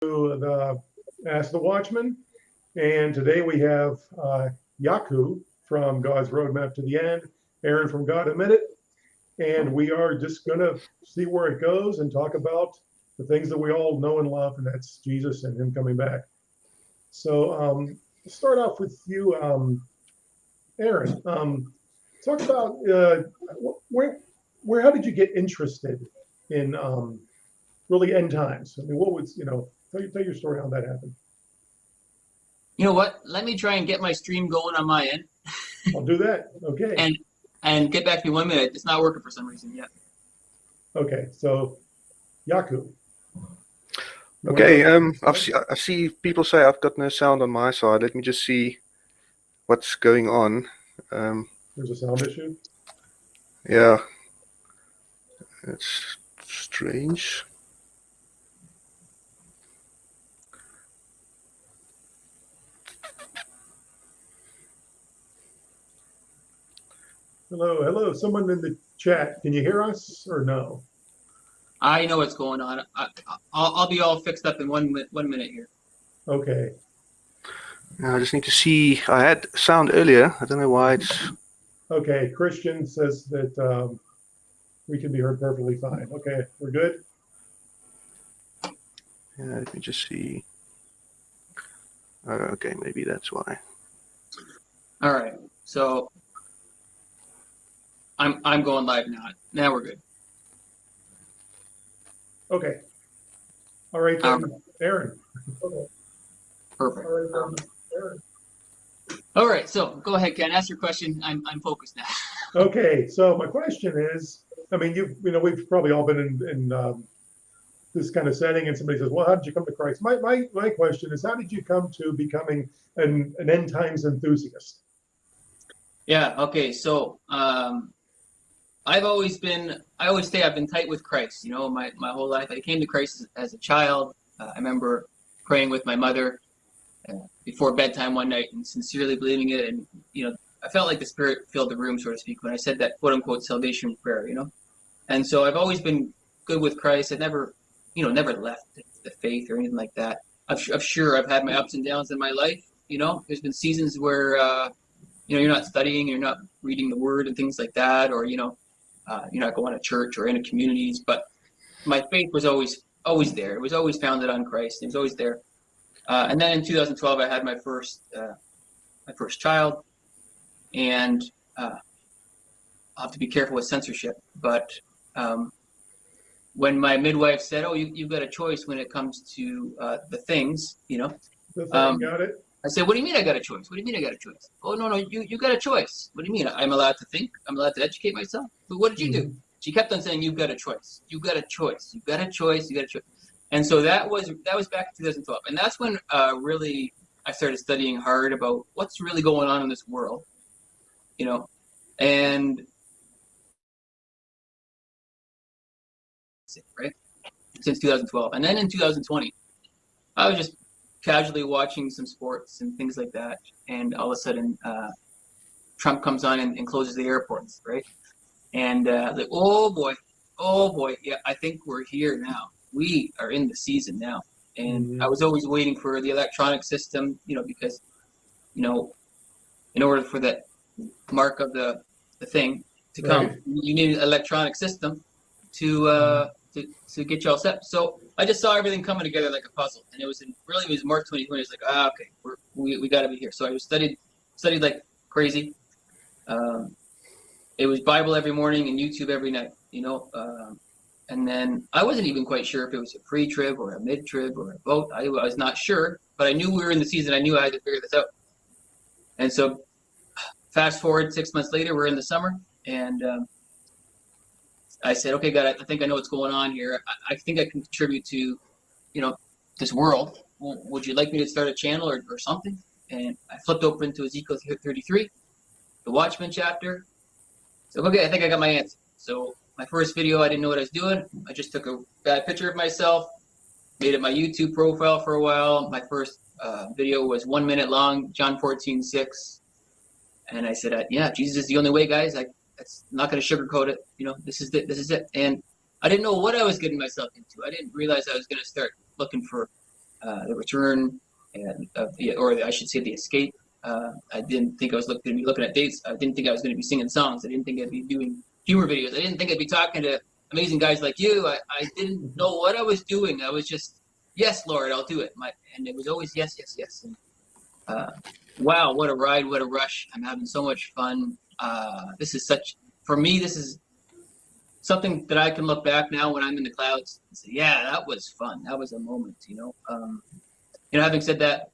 the Ask the Watchman. And today we have uh, Yaku from God's Roadmap to the End, Aaron from God a Minute. And we are just going to see where it goes and talk about the things that we all know and love, and that's Jesus and Him coming back. So, um, start off with you, um, Aaron. Um, talk about uh, where, where, how did you get interested in um, really end times? I mean, what was, you know, tell, tell your story how that happened. You know what? Let me try and get my stream going on my end. I'll do that. Okay. And and get back to me one minute. It's not working for some reason yet. Okay, so Yaku. Okay, um, I've see, I see people say I've got no sound on my side. Let me just see what's going on. Um, There's a sound issue. Yeah, it's strange. Hello, hello. Someone in the chat. Can you hear us or no? I know what's going on. I, will I'll be all fixed up in one one minute here. Okay. I just need to see. I had sound earlier. I don't know why it's. Okay, Christian says that um, we can be heard perfectly fine. Okay, we're good. Yeah, let me just see. Uh, okay, maybe that's why. All right. So I'm I'm going live now. Now we're good. Okay. All right, then, Um, Aaron. Perfect. All right, then, Aaron. All right. So go ahead, Ken. Ask your question. I'm I'm focused now. Okay, so my question is, I mean, you you know, we've probably all been in, in um, this kind of setting, and somebody says, "Well, how did you come to Christ?" My my my question is, how did you come to becoming an an end times enthusiast? Yeah. Okay. So um, I've always been, I always say I've been tight with Christ, you know, my, my whole life. I came to Christ as, as a child. Uh, I remember praying with my mother uh, before bedtime one night and sincerely believing it. And, you know, I felt like the Spirit filled the room, so to speak, when I said that quote unquote salvation prayer, you know. And so I've always been good with Christ. I never, you know, never left the faith or anything like that. I'm, I'm sure I've had my ups and downs in my life, you know. There's been seasons where, uh, you know, you're not studying, you're not reading the Word and things like that, or, you know, uh, you're not going to church or into communities, but my faith was always always there. It was always founded on Christ. It was always there. Uh, and then in 2012, I had my first uh, my first child, and uh, I'll have to be careful with censorship. But um, when my midwife said, "Oh, you, you've got a choice when it comes to uh, the things," you know, That's Um, got it. I said, "What do you mean I got a choice? What do you mean I got a choice?" Oh no, no, you you got a choice. What do you mean? I'm allowed to think. I'm allowed to educate myself. But what did you do? She kept on saying, "You've got a choice. You've got a choice. You've got a choice. You've got a choice." And so that was that was back in 2012, and that's when uh, really I started studying hard about what's really going on in this world, you know, and right since 2012, and then in 2020, I was just casually watching some sports and things like that, and all of a sudden, uh, Trump comes on and, and, closes the airports, right? And uh, like, oh boy, oh boy, yeah, I think we're here now. We are in the season now, and Mhm. I was always waiting for the electronic system, you know, because, you know, in order for that mark of the the thing to come, Right. you need an electronic system to uh, to to get you all set. So I just saw everything coming together like a puzzle, and it was in really it was March 2020. It's like ah okay, we're, we we got to be here. So I studied studied like crazy. Um, it was Bible every morning and YouTube every night, you know. Um, and then I wasn't even quite sure if it was a pre-trib or a mid-trib or a boat. I, I was not sure, but I knew we were in the season. I knew I had to figure this out. And so, fast forward six months later, we're in the summer, and um, I said, "Okay, God, I, think I know what's going on here. I, I think I can contribute to, you know, this world. W- would you like me to start a channel or, or something?" And I flipped open to Ezekiel 33, the Watchman chapter. So, okay, I think I got my answer. So, my first video, I didn't know what I was doing. I just took a bad picture of myself, made it my YouTube profile for a while. My first uh, video was one minute long, John 14, 6. And I said, uh, yeah, Jesus is the only way, guys. I, that's not going to sugarcoat it. You know, this is it. This is it. And I didn't know what I was getting myself into. I didn't realize I was going to start looking for uh, the return, and the, or I should say, the escape. Uh, I didn't think I was going to be looking at dates. I didn't think I was going to be singing songs. I didn't think I'd be doing humor videos. I didn't think I'd be talking to amazing guys like you. I, I didn't know what I was doing. I was just, yes, Lord, I'll do it. My, and it was always yes, yes, yes. And, uh, wow, what a ride, what a rush. I'm having so much fun. Uh, this is such, for me, this is something that I can look back now when I'm in the clouds and say, yeah, that was fun. That was a moment, you know. Um, you know, having said that,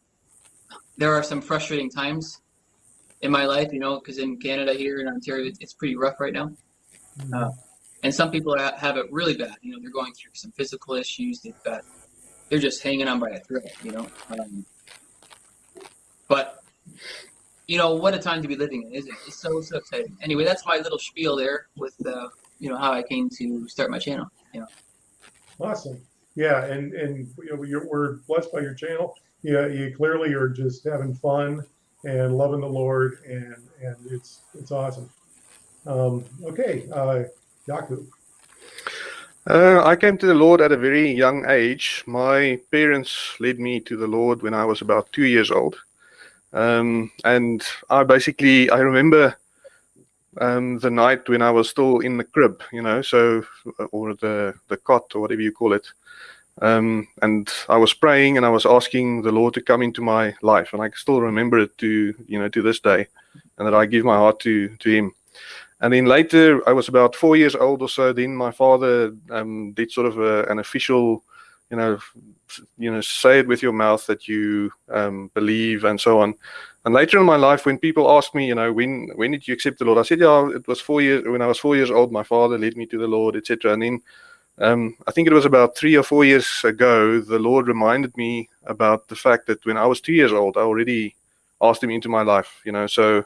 there are some frustrating times in my life, you know, because in Canada here in Ontario, it's pretty rough right now. Uh, and some people have it really bad. You know, they're going through some physical issues. They've got, they're just hanging on by a thread. You know, um, but you know what a time to be living in, isn't it? It's so so exciting. Anyway, that's my little spiel there with uh, you know how I came to start my channel. You know. Awesome. Yeah, and and you know, you're, we're blessed by your channel. Yeah, you clearly are just having fun and loving the Lord, and and it's it's awesome. Um, okay, uh, Yaku. Uh, I came to the Lord at a very young age. My parents led me to the Lord when I was about two years old. Um, and I basically, I remember um, the night when I was still in the crib, you know, so, or the, the cot or whatever you call it. Um, and I was praying and I was asking the Lord to come into my life. And I still remember it to, you know, to this day and that I give my heart to, to him. And then later, I was about four years old or so. Then my father um, did sort of a, an official, you know, you know, say it with your mouth that you um, believe and so on. And later in my life, when people ask me, you know, when when did you accept the Lord? I said, yeah, it was four years. When I was four years old, my father led me to the Lord, etc. And then um, I think it was about three or four years ago, the Lord reminded me about the fact that when I was two years old, I already asked Him into my life. You know, so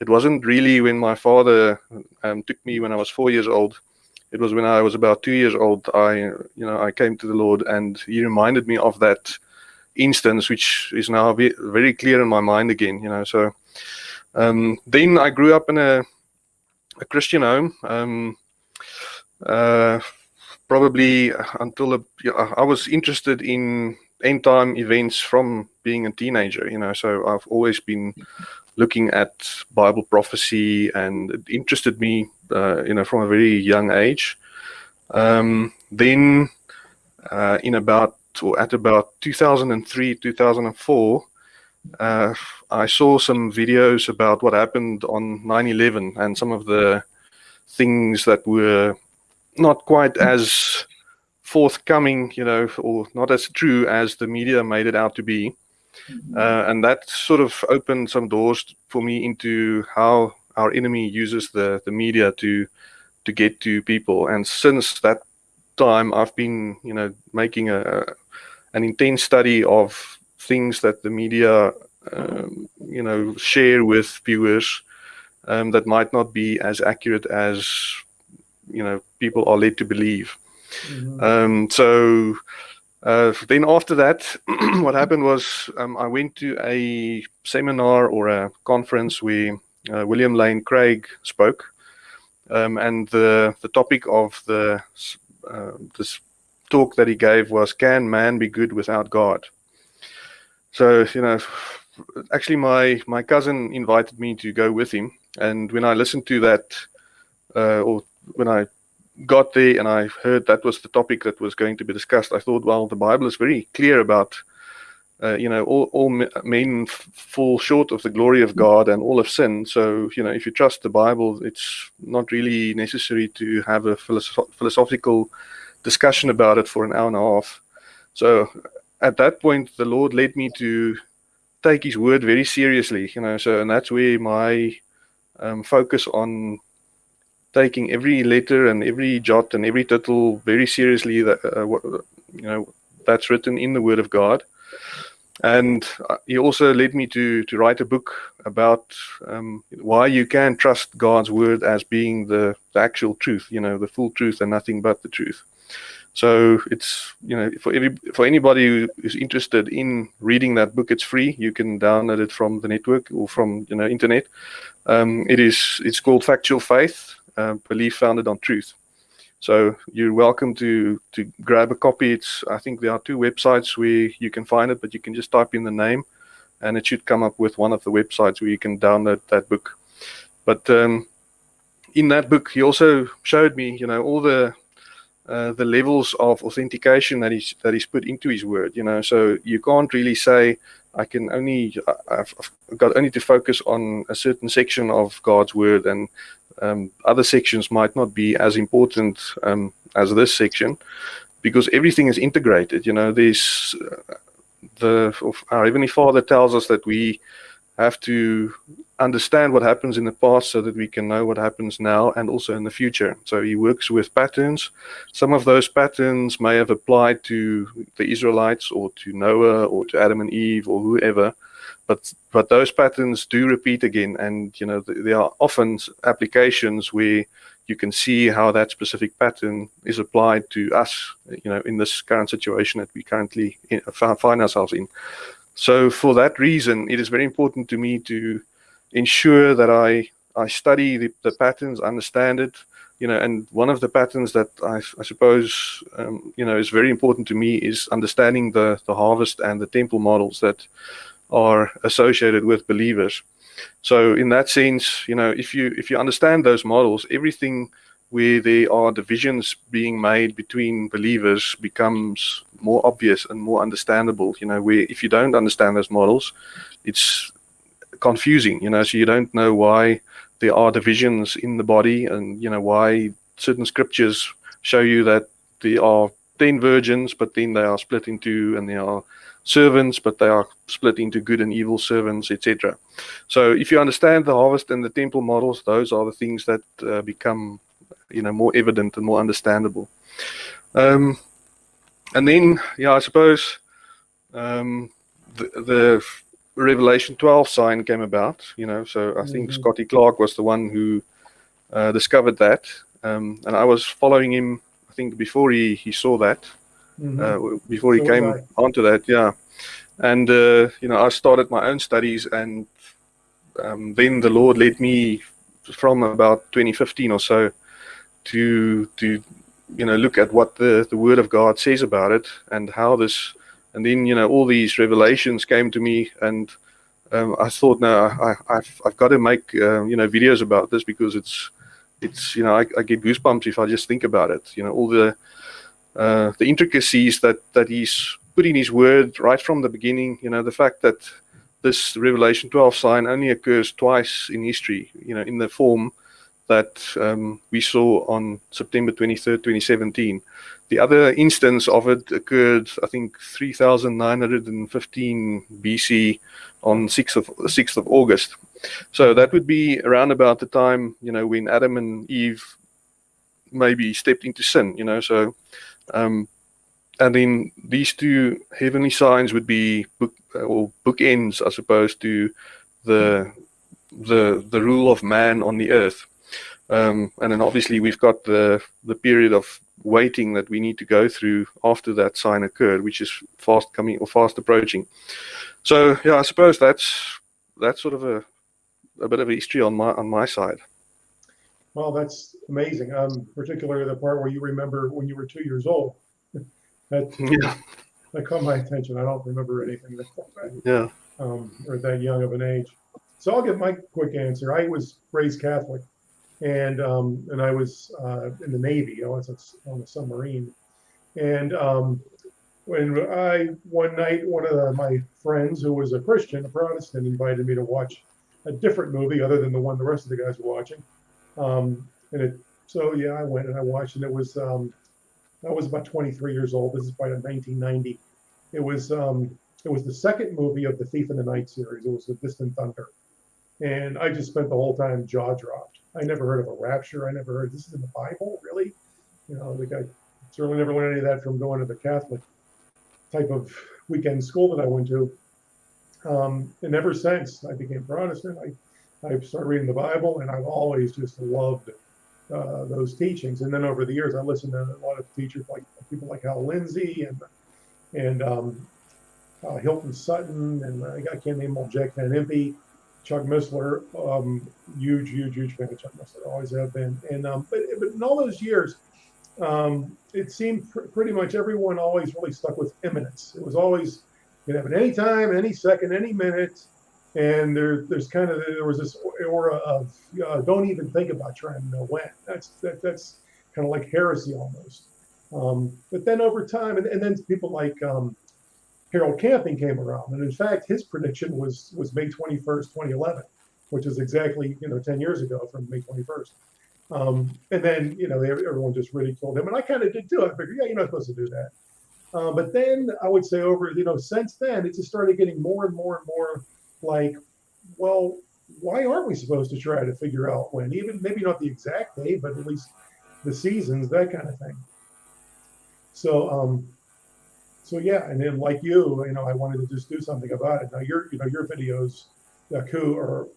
it wasn't really when my father um, took me when I was four years old. It was when I was about two years old. I, you know, I came to the Lord, and He reminded me of that instance, which is now very clear in my mind again. You know, so um, then I grew up in a, a Christian home. Um, uh, probably until a, I was interested in end time events from being a teenager. You know, so I've always been looking at Bible prophecy, and it interested me, uh, you know, from a very young age. Um, then, uh, in about or at about 2003, 2004, uh, I saw some videos about what happened on 9/11 and some of the things that were not quite as forthcoming, you know, or not as true as the media made it out to be. Mm-hmm. Uh, and that sort of opened some doors for me into how our enemy uses the, the media to to get to people. And since that time, I've been, you know, making a an intense study of things that the media, um, you know, share with viewers um, that might not be as accurate as, you know, people are led to believe. Mm-hmm. Um, so uh, then after that, what happened was um, I went to a seminar or a conference where William Lane Craig spoke, um, and the the topic of the uh, this talk that he gave was "Can man be good without God?" So you know, actually, my my cousin invited me to go with him, and when I listened to that, uh, or when I got there and I heard that was the topic that was going to be discussed, I thought, well, the Bible is very clear about, uh, you know, all, all men fall short of the glory of God and all have sinned. So, you know, if you trust the Bible, it's not really necessary to have a philosoph philosophical discussion about it for an hour and a half. So at that point, the Lord led me to take his word very seriously, you know, so, and that's where my um, focus on taking every letter and every jot and every tittle very seriously. That uh, what, you know that's written in the Word of God, and uh, he also led me to to write a book about um, why you can trust God's Word as being the, the actual truth. You know, the full truth and nothing but the truth. So it's you know for every for anybody who is interested in reading that book, it's free. You can download it from the network or from you know internet. Um, it is it's called Factual Faith, uh, belief founded on truth. So you're welcome to to grab a copy. It's I think there are two websites where you can find it, but you can just type in the name, and it should come up with one of the websites where you can download that book. But um, in that book, he also showed me, you know, all the uh, the levels of authentication that he's that he's put into his word. You know, so you can't really say I can only I've, got only to focus on a certain section of God's word, and um, other sections might not be as important um, as this section, because everything is integrated. You know, there's uh, the our heavenly Father tells us that we have to understand what happens in the past so that we can know what happens now and also in the future. So he works with patterns. Some of those patterns may have applied to the Israelites or to Noah or to Adam and Eve or whoever, but but those patterns do repeat again. And you know th there are often applications where you can see how that specific pattern is applied to us. You know, in this current situation that we currently in, find ourselves in. So for that reason, it is very important to me to ensure that I I study the, the patterns, understand it, you know, and one of the patterns that I, I suppose, um, you know, is very important to me is understanding the, the harvest and the temple models that are associated with believers. So in that sense, you know, if you if you understand those models, everything where there are divisions being made between believers becomes more obvious and more understandable. You know, where if you don't understand those models, it's confusing. You know, so you don't know why there are divisions in the body, and you know why certain scriptures show you that there are ten virgins, but then they are split into, and there are servants, but they are split into good and evil servants, etc. So if you understand the harvest and the temple models, those are the things that uh, become you know more evident and more understandable um, and then yeah i suppose um, the, the, revelation 12 sign came about you know so i think mm -hmm. scottie clarke was the one who uh, discovered that um, and i was following him i think before he he saw that mm -hmm. uh, before he so came onto that yeah and uh, you know i started my own studies and um, then the lord led me from about 2015 or so to to you know look at what the the Word of God says about it and how this, and then you know all these revelations came to me, and um, I thought, no, I, have I've got to make uh, you know videos about this because it's it's you know I, I, get goosebumps if I just think about it. You know all the uh, the intricacies that that he's put in his word right from the beginning. You know the fact that this Revelation 12 sign only occurs twice in history. You know in the form that um, we saw on September 23rd, 2017. The other instance of it occurred, I think, 3,915 BC on 6th of 6th of August. So that would be around about the time, you know, when Adam and Eve maybe stepped into sin, you know. So, um, and then these two heavenly signs would be book or bookends, I suppose, to the the the rule of man on the earth. Um, and then obviously we've got the, the period of waiting that we need to go through after that sign occurred, which is fast coming or fast approaching. So yeah, I suppose that's that's sort of a, a bit of a history on my on my side. Well, that's amazing. Um, particularly the part where you remember when you were two years old. that yeah. that caught my attention. I don't remember anything that yeah um, or that young of an age. So I'll give my quick answer. I was raised Catholic and um, and I was uh, in the Navy. I was on a submarine, and um, when I one night one of the, my friends who was a Christian, a Protestant, invited me to watch a different movie other than the one the rest of the guys were watching, um, and it so yeah I went and I watched and it was um, I was about 23 years old. This is probably 1990. It was um, it was the second movie of the Thief in the Night series. It was The Distant Thunder, and I just spent the whole time jaw dropped I never heard of a rapture. I never heard this is in the Bible, really. You know, like I certainly never learned any of that from going to the Catholic type of weekend school that I went to. Um, and ever since I became Protestant, I, I started reading the Bible, and I've always just loved uh, those teachings. And then over the years, I listened to a lot of teachers like people like Hal Lindsey and and um, uh, Hilton Sutton, and I can't name all Jack Van Impe. Chuck Missler, um, huge, huge, huge fan of Chuck Missler, always have been. And um, but but in all those years, um, it seemed pr- pretty much everyone always really stuck with imminence. It was always it any time, any second, any minute, and there there's kind of there was this aura of uh, don't even think about trying to know when. That's that, that's kind of like heresy almost. Um, but then over time, and, and then people like um, Harold Camping came around, and in fact, his prediction was was May 21st, 2011, which is exactly you know 10 years ago from May 21st. Um, and then you know everyone just ridiculed him, and I kind of did too. I figured, yeah, you're not supposed to do that. Uh, but then I would say over you know since then, it just started getting more and more and more like, well, why aren't we supposed to try to figure out when? Even maybe not the exact date, but at least the seasons, that kind of thing. So, um, so yeah, and then like you, you know, I wanted to just do something about it. Now your, you know, your videos, uh, Ku, are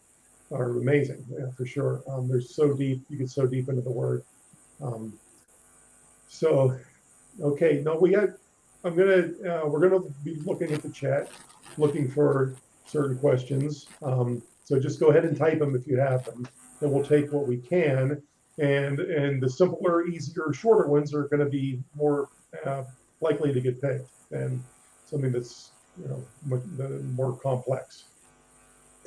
are amazing, yeah, for sure. Um, they're so deep, you get so deep into the word. Um, so, okay, no, we had. I'm gonna, uh, we're gonna be looking at the chat, looking for certain questions. Um, so just go ahead and type them if you have them, and we'll take what we can. And and the simpler, easier, shorter ones are going to be more uh, likely to get picked than something that's you know more, more complex.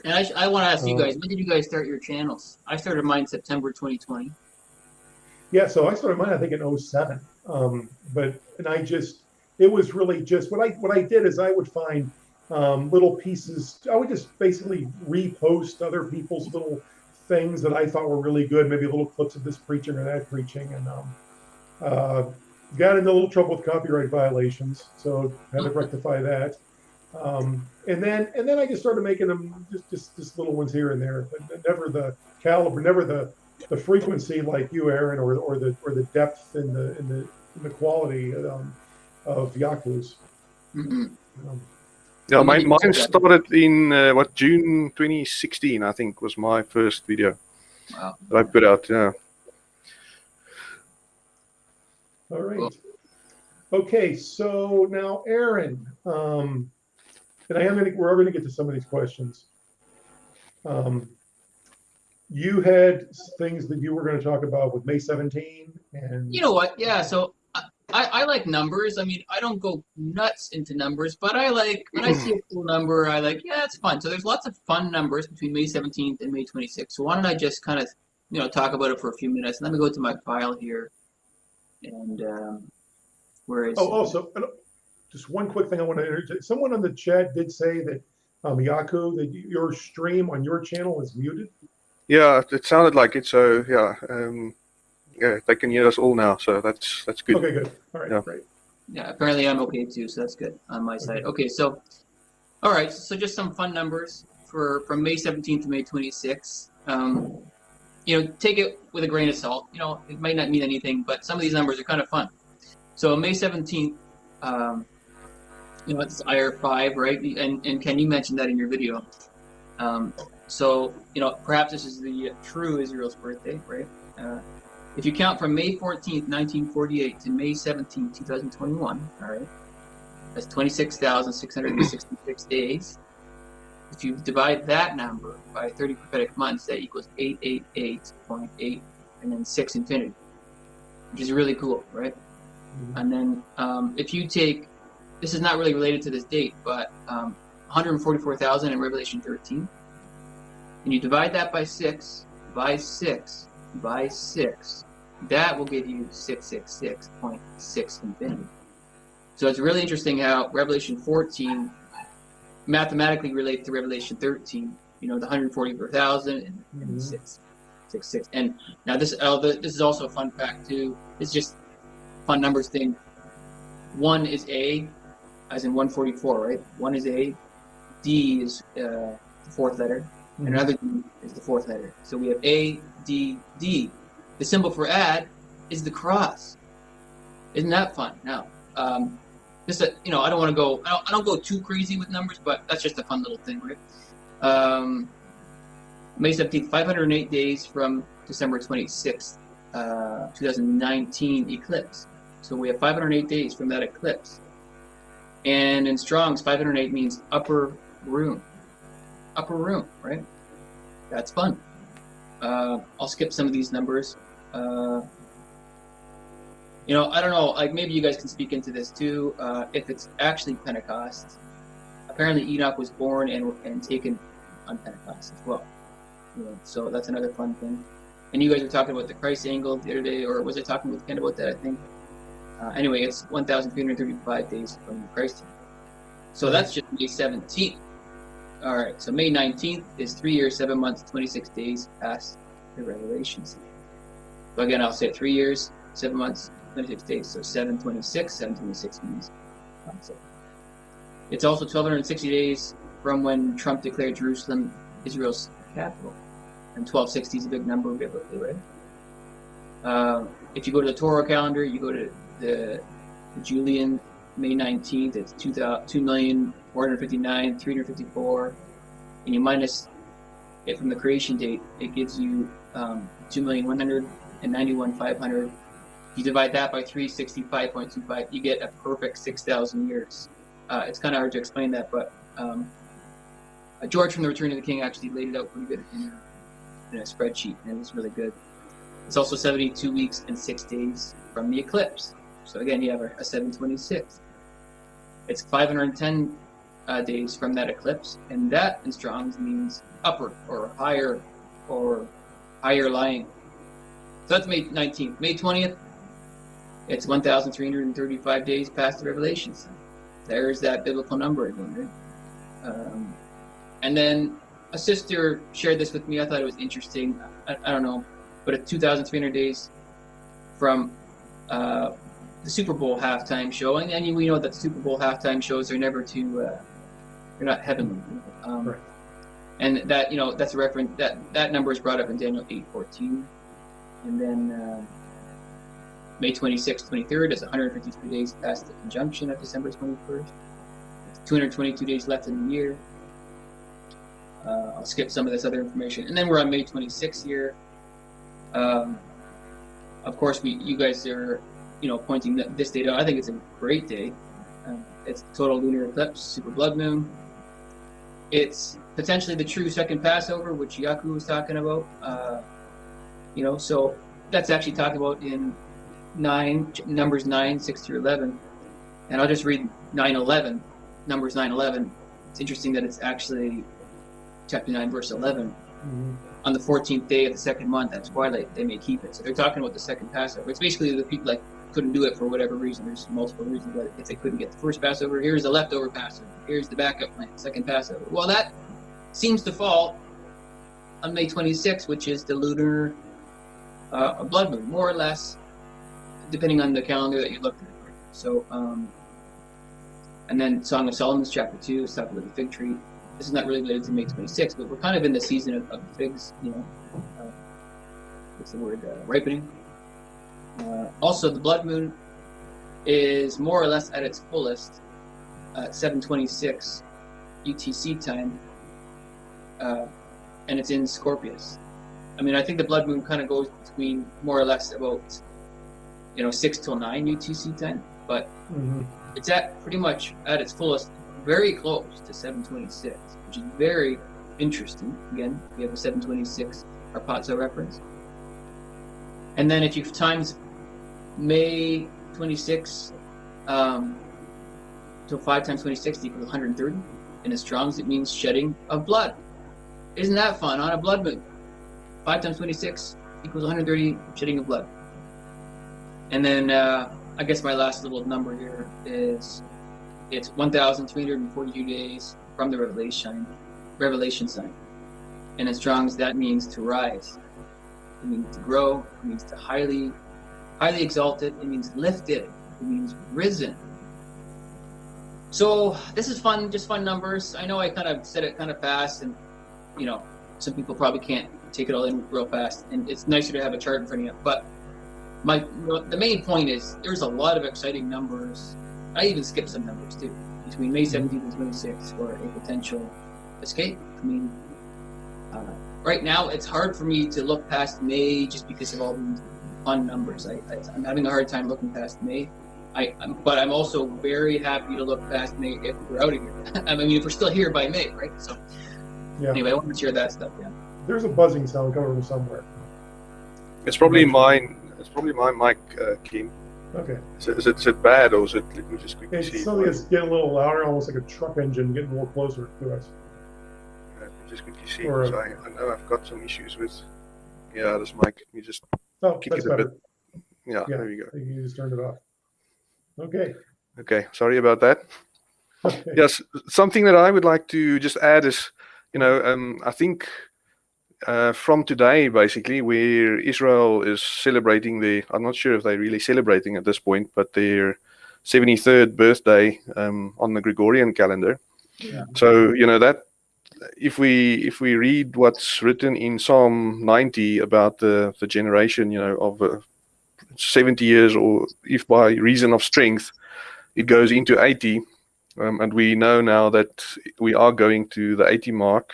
And I, I want to ask you Uh, guys, when did you guys start your channels? I started mine September 2020. Yeah, so I started mine I think in 07. Um, but and I just it was really just what I what I did is I would find um, little pieces. I would just basically repost other people's little things that I thought were really good, maybe little clips of this preaching or that preaching, and um, uh, got into a little trouble with copyright violations, so had to rectify that. Um, and then and then I just started making them just just just little ones here and there, but never the caliber, never the the frequency like you, Aaron, or or the or the depth in the in the in the quality um, of Yaku's. hmm Um, Yeah, When my, did mine started in uh, what June 2016, I think, was my first video Wow. that I put out. Yeah. all right. Okay, so now Aaron, um, and I am going to we're going to get to some of these questions. Um, you had things that you were going to talk about with May 17 and You know what? Yeah. So I, I, I like numbers. I mean, I don't go nuts into numbers, but I like when I see a cool number, I like, yeah, it's fun. So there's lots of fun numbers between May 17th and May 26th. So why don't I just kind of, you know, talk about it for a few minutes? Let me go to my file here. And um, where is Oh, also, uh, just one quick thing I want to interject. Someone on the chat did say that um, Yaku, that your stream on your channel is muted. Yeah, it sounded like it. So yeah, um, yeah, they can hear us all now. So that's that's good. Okay, good. All right, Yeah. great. Yeah, apparently I'm okay too, so that's good on my side. Okay, so, all right, so just some fun numbers for from May 17th to May 26th. Um, you know, take it with a grain of salt. You know, it might not mean anything, but some of these numbers are kind of fun. So May 17th, um, you know, it's Iyar five, right? And and Ken, you mentioned that in your video. Um, so you know, perhaps this is the true Israel's birthday, right? Uh, if you count from May 14th, 1948 to May 17th, 2021, all right, that's 26,666 days. If you divide that number by 30 prophetic months, that equals 888.8 and then 6 infinity, which is really cool, right? And then um, if you take, this is not really related to this date, but um, 144,000 in Revelation 13, and you divide that by 6, by 6, by 6, that will give you 666.6 infinity. So it's really interesting how Revelation 14 mathematically relates to Revelation 13, you know, the 144,000 and, and Mhm. 6, 6, 6. And now this, uh, the- this is also a fun fact too. It's just fun numbers thing. One is A, as in 144, right? One is A. D is uh, the fourth letter. And Mhm. another D is the fourth letter. So we have A, D, D. The symbol for add is the cross. Isn't that fun? Now, um, just a, you know, I don't want to go, I don't, I don't go too crazy with numbers, but that's just a fun little thing, right? Um, May 17th, 508 days from December 26th, uh, 2019 eclipse. So we have 508 days from that eclipse. And in Strong's, 508 means upper room. Upper room, right? That's fun. Uh, I'll skip some of these numbers. Uh, you know, I don't know. Like maybe you guys can speak into this too. Uh, if it's actually Pentecost, apparently Enoch was born and and taken on Pentecost as well. You know, so that's another fun thing. And you guys were talking about the Christ angle the other day, or was I talking with Ken about that? I think. Uh, anyway, it's 1,335 days from the Christ. So that's just May 17th. All right. So May 19th is three years, seven months, 26 days past the Revelation. scene. So again, I'll say three years, seven months, 26 days. So 726, 726 means. um. It's also 1,260 days from when Trump declared Jerusalem Israel's capital. And 1260 is a big number biblically, right? Uh, if you go to the Torah calendar, you go to the, Julian May 19th, it's 2,459, 354, and you minus it from the creation date, it gives you um, 2,191,500. You divide that by 365.25, you get a perfect 6,000 years. Uh, it's kind of hard to explain that, but um, uh, George from The Return of the King actually laid it out pretty good in a, in a spreadsheet, and it was really good. It's also 72 weeks and six days from the eclipse. So again, you have a, a 726. It's 510 uh, days from that eclipse, and that in Strong's means upward or higher or higher lying. So that's May 19th. May 20th, it's 1,335 days past the Revelation. sign. There's that biblical number again, right? Um, and then a sister shared this with me. I thought it was interesting. I, I don't know, but at 2,300 days from uh, the Super Bowl halftime show, and, and we know that Super Bowl halftime shows are never too, uh, they're not heavenly. Um, Right. And that you know that's a reference that that number is brought up in Daniel 8:14, and then uh, May 26th, 23rd is 153 days past the conjunction of December 21st. It's 222 days left in the year. Uh, I'll skip some of this other information, and then we're on May 26th here. Um, of course, we you guys are you know pointing this date out. I think it's a great day. Um, it's total lunar eclipse, super blood moon. It's potentially the true second Passover, which Yaku was talking about. Uh, you know, so that's actually talked about in nine numbers nine, six through eleven, and I'll just read nine eleven, numbers nine eleven. It's interesting that it's actually chapter nine, verse eleven. Mhm. On the fourteenth day of the second month at twilight, they may keep it. So they're talking about the second Passover. It's basically the people that couldn't do it for whatever reason. There's multiple reasons why if they couldn't get the first Passover, here's the leftover Passover. Here's the backup plan, second Passover. Well, that seems to fall on May 26th, which is the lunar uh, blood moon, more or less, depending on the calendar that you look at. So, um, and then Song of Solomon's chapter two is talking about the fig tree. This is not really related to May 26th, but we're kind of in the season of, of figs, you know. Uh, what's the word? Uh, ripening. Uh, also, the blood moon is more or less at its fullest at 7:26 UTC time, uh, and it's in Scorpius. I mean, I think the blood moon kind of goes between more or less about you know six till nine UTC time, but Mhm. it's at pretty much at its fullest, very close to 726, which is very interesting. Again, we have a 726 harpazo reference. And then if you times May 26 um, to 5 times 26 equals 130. In the Strong's, it means shedding of blood. Isn't that fun on a blood moon? 5 times 26 equals 130 shedding of blood. And then uh, I guess my last little number here is it's 1,342 days from the revelation revelation sign. And in Strong's, that means to rise. It means to grow. It means to highly, highly exalted. It means lifted. It means risen. So this is fun, just fun numbers. I know I kind of said it kind of fast, and you know, some people probably can't take it all in real fast. And it's nicer to have a chart in front of you. But my the main point is there's a lot of exciting numbers. I even skipped some numbers too between May 17th and 26th for a potential escape. I mean, uh, right now it's hard for me to look past May just because of all these fun numbers. I, I, I'm having a hard time looking past May. I, I'm, but I'm also very happy to look past May if we're out of here. I mean, if we're still here by May, right? So Yeah. anyway, I want to share that stuff. Yeah. There's a buzzing sound coming from somewhere. It's probably mine. It's probably my mic, uh, Kim. Okay. Is it, is it, is it bad or is it? Let me just quickly It's see. something that's getting a little louder, almost like a truck engine getting a little closer to us. Let me just quickly see. Or a- 'cause I, I know I've got some issues with. Yeah, this mic. Let me just. Oh, Kick that's it a better. Yeah, Yeah. there you go. You just turned it off. Okay. Okay, sorry about that. Okay. Yes, something that I would like to just add is, you know, um, I think uh, from today, basically, where Israel is celebrating the, I'm not sure if they're really celebrating at this point, but their 73rd birthday um, on the Gregorian calendar. Yeah. So, you know, that if we if we read what's written in Psalm 90 about the the generation, you know, of uh, 70 years, or if by reason of strength, it goes into 80, um, and we know now that we are going to the 80 mark.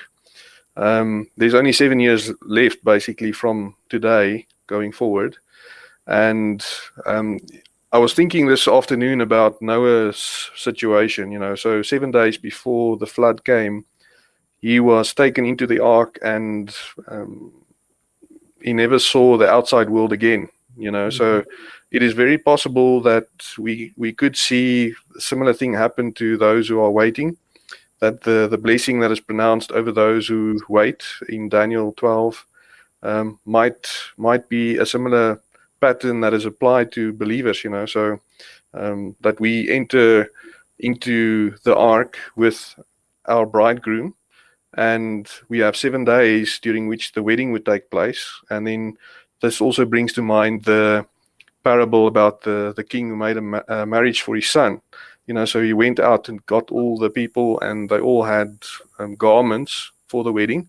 Um, there's only seven years left, basically, from today going forward. And um, I was thinking this afternoon about Noah's situation, you know, so seven days before the flood came, he was taken into the ark and um, he never saw the outside world again, you know, so it is very possible that we we could see a similar thing happen to those who are waiting that the the blessing that is pronounced over those who wait in Daniel 12 um, might might be a similar pattern that is applied to believers you know? So um, that we enter into the ark with our bridegroom and we have seven days during which the wedding would take place. And then this also brings to mind the parable about the the king who made a ma- uh, marriage for his son. You know so he went out and got all the people and they all had um, garments for the wedding.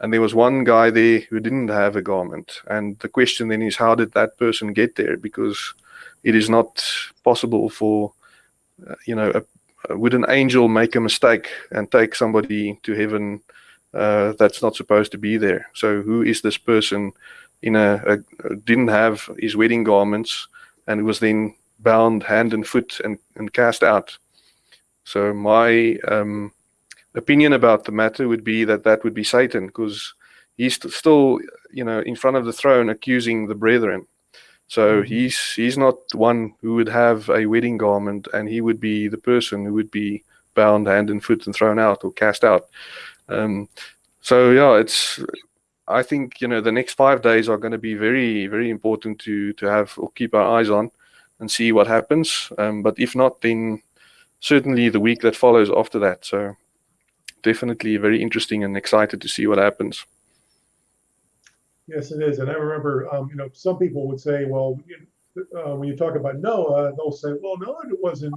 And there was one guy there who didn't have a garment. And the question then is how did that person get there? Because it is not possible for uh, you know a, would an angel make a mistake and take somebody to heaven uh, that's not supposed to be there so who is this person in a, a didn't have his wedding garments and was then bound hand and foot and, and cast out. So my um, opinion about the matter would be that that would be Satan because he's st- still, you know, in front of the throne accusing the brethren. So Mhm. he's he's not one who would have a wedding garment, and he would be the person who would be bound hand and foot and thrown out or cast out. Um, so yeah, it's I think you know the next five days are going to be very very important to to have or keep our eyes on and see what happens. Um, but if not, then certainly the week that follows after that. So definitely very interesting and excited to see what happens. Yes, it is. And I remember, um, you know, some people would say, well, uh, when you talk about Noah, they'll say, well, Noah wasn't,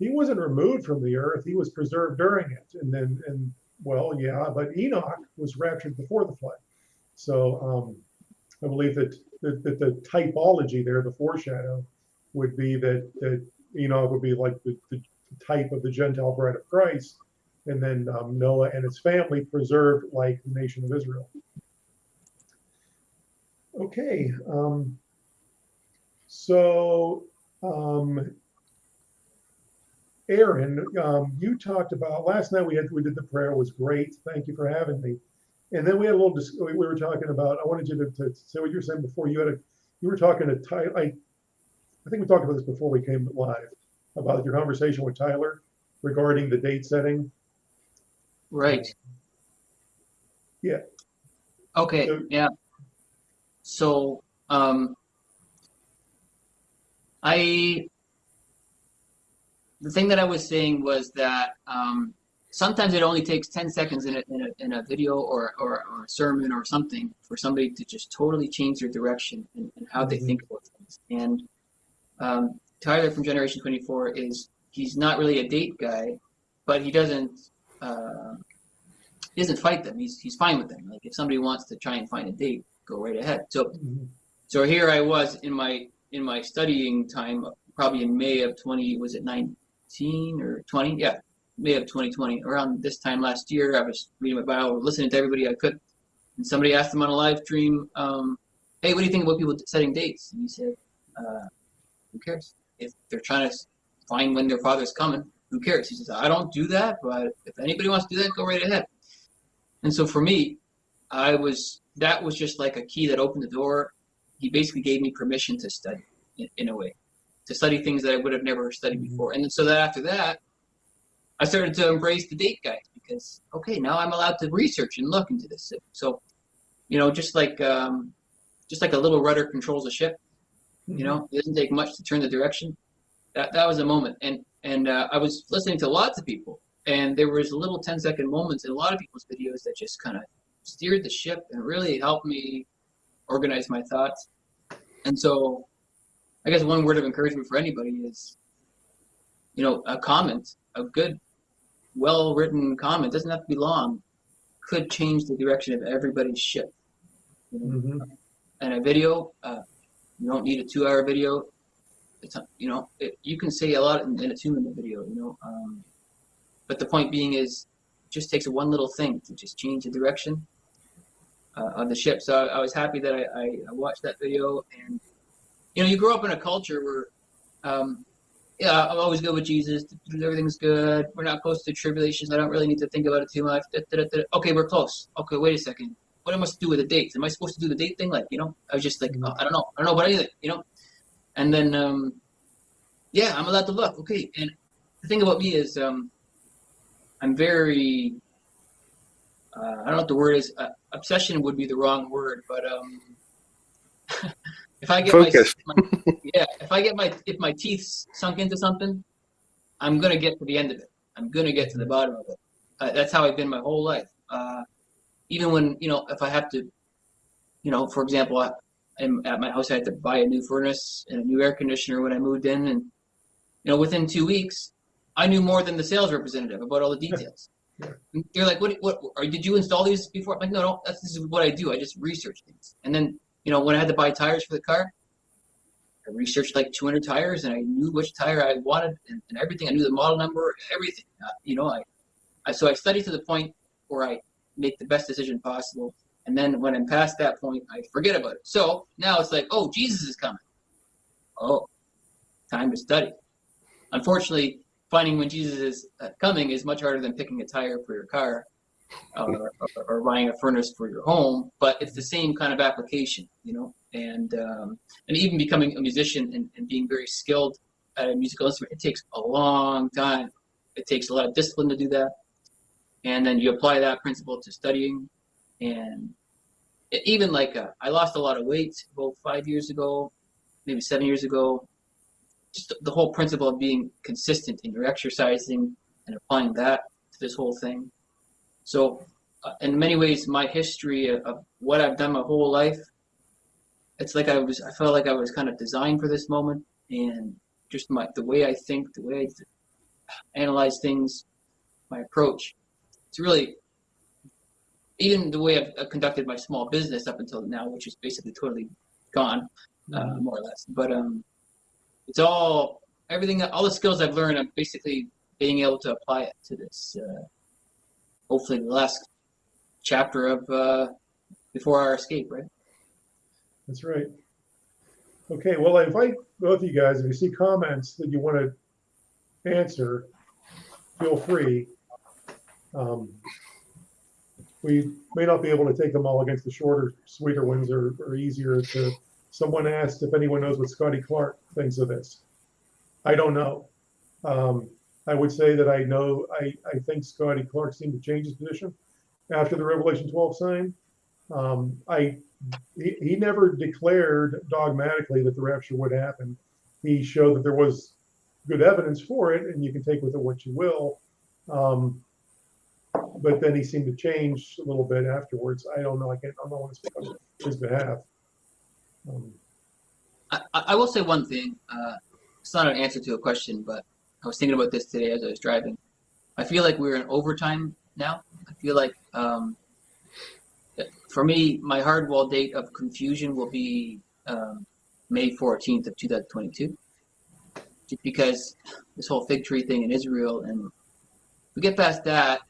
he wasn't removed from the earth. He was preserved during it. And then, and well, yeah, but Enoch was raptured before the flood. So um, I believe that, that, that the typology there, the foreshadow, would be that, that Enoch would be like the, the type of the Gentile bride of Christ. And then um, Noah and his family preserved like the nation of Israel. Okay, um, so, um, Aaron, um, you talked about, last night we had, we did the prayer, was great, thank you for having me. And then we had a little, we were talking about, I wanted you to, to say what you were saying before, you had a, you were talking to Tyler. I, I think we talked about this before we came live, about your conversation with Tyler regarding the date setting. Right. Yeah. Okay. So- Yeah. So, um, I, the thing that I was saying was that um, sometimes it only takes 10 seconds in a, in a, in a video or, or, or a sermon or something for somebody to just totally change their direction and, and how they Mhm. think about things. And um, Tyler from Generation 24 is, he's not really a date guy, but he doesn't, uh, he doesn't fight them. He's, he's fine with them. Like if somebody wants to try and find a date, go right ahead. So Mhm. so here I was in my in my studying time, probably in May of 20, was it 19 or 20? Yeah, May of 2020. Around this time last year, I was reading my Bible, listening to everybody I could, and somebody asked him on a live stream, um, "Hey, what do you think about people setting dates?" And he said, uh, "Who cares? If they're trying to find when their father's coming, who cares?" He says, "I don't do that, but if anybody wants to do that, go right ahead." And so for me, I was that was just like a key that opened the door. He basically gave me permission to study in, in a way. to study things that I would have never studied Mhm. before. And then, so that after that, I started to embrace the date guide because okay, now I'm allowed to research and look into this. So, you know, just like um, just like a little rudder controls a ship, you know, it doesn't take much to turn the direction. That that was a moment, and and uh, I was listening to lots of people, and there was little 10 second moments in a lot of people's videos that just kind of steered the ship and really helped me organize my thoughts. And so, I guess one word of encouragement for anybody is, you know, a comment, a good, well written comment, doesn't have to be long, could change the direction of everybody's ship. You know? Mhm. and a video, uh, you don't need a two-hour video. It's you know it, you can say a lot in, in a two-minute video, you know. Um, but the point being is, just takes one little thing to just change the direction uh, of the ship. So I, I was happy that I, I, watched that video, and you know, you grow up in a culture where, um, yeah, I'm always good with Jesus. Everything's good. We're not close to tribulations. I don't really need to think about it too much. Da, da, da. Okay, we're close. Okay, wait a second what am I supposed to do with the dates? Am I supposed to do the date thing? Like, you know, I was just like, oh, I don't know, I don't know about anything, you know. And then, um, yeah, I'm allowed to look. Okay, and the thing about me is, um, I'm very, uh, I don't know what the word is. Uh, obsession would be the wrong word, but um, if I get Focused. my, my, yeah, if I get my if my teeth sunk into something, I'm gonna get to the end of it. I'm gonna get to the bottom of it. Uh, that's how I've been my whole life. Uh, even when you know if I have to, you know, for example, I, I'm at my house, I had to buy a new furnace and a new air conditioner when I moved in, and you know, within two weeks, I knew more than the sales representative about all the details. Yeah. They're like, "What? What? Did you install these before?" I'm like, "No, no. That's this is what I do. I just research things." And then, you know, when I had to buy tires for the car, I researched like 200 tires, and I knew which tire I wanted and, and everything. I knew the model number, everything. Uh, you know, I, I so I studied to the point where I make the best decision possible. And then when I'm past that point, I forget about it. So now it's like, oh, Jesus is coming. Oh, time to study. Unfortunately, finding when Jesus is uh, coming is much harder than picking a tire for your car uh, or, or, buying a furnace for your home. But it's the same kind of application, you know. And um, and even becoming a musician and, and being very skilled at a musical instrument, it takes a long time. It takes a lot of discipline to do that and then you apply that principle to studying and even like uh, i lost a lot of weight about five years ago maybe seven years ago just the whole principle of being consistent in your exercising and applying that to this whole thing. So uh, in many ways my history of, of what i've done my whole life it's like i was i felt like i was kind of designed for this moment. And just my the way i think the way i analyze things my approach it's really even the way I've, I've conducted my small business up until now, which is basically totally gone, uh, more or less. But um, it's all everything, all the skills I've learned. I'm basically being able to apply it to this. Uh, hopefully, the last chapter of uh, before our escape, right? That's right. Okay, well, I invite both of you guys, if you see comments that you want to answer, feel free. Um, we may not be able to take them all against the shorter, sweeter ones or, or easier to. Someone asked if anyone knows what Scottie Clarke thinks of this. I don't know. Um, I would say that I know, I, I think Scottie Clarke seemed to change his position after the Revelation 12 sign. Um, I he, he never declared dogmatically that the rapture would happen. He showed that there was good evidence for it, and you can take with it what you will. Um, but then he seemed to change a little bit afterwards. I don't know. I can't. I don't speak on his behalf. Um, I, I will say one thing. Uh, it's not an answer to a question, but I was thinking about this today as I was driving. I feel like we're in overtime now. I feel like um, for me, my hardwall date of confusion will be um, May 14th of 2022. Just because this whole fig tree thing in Israel, and we get past that,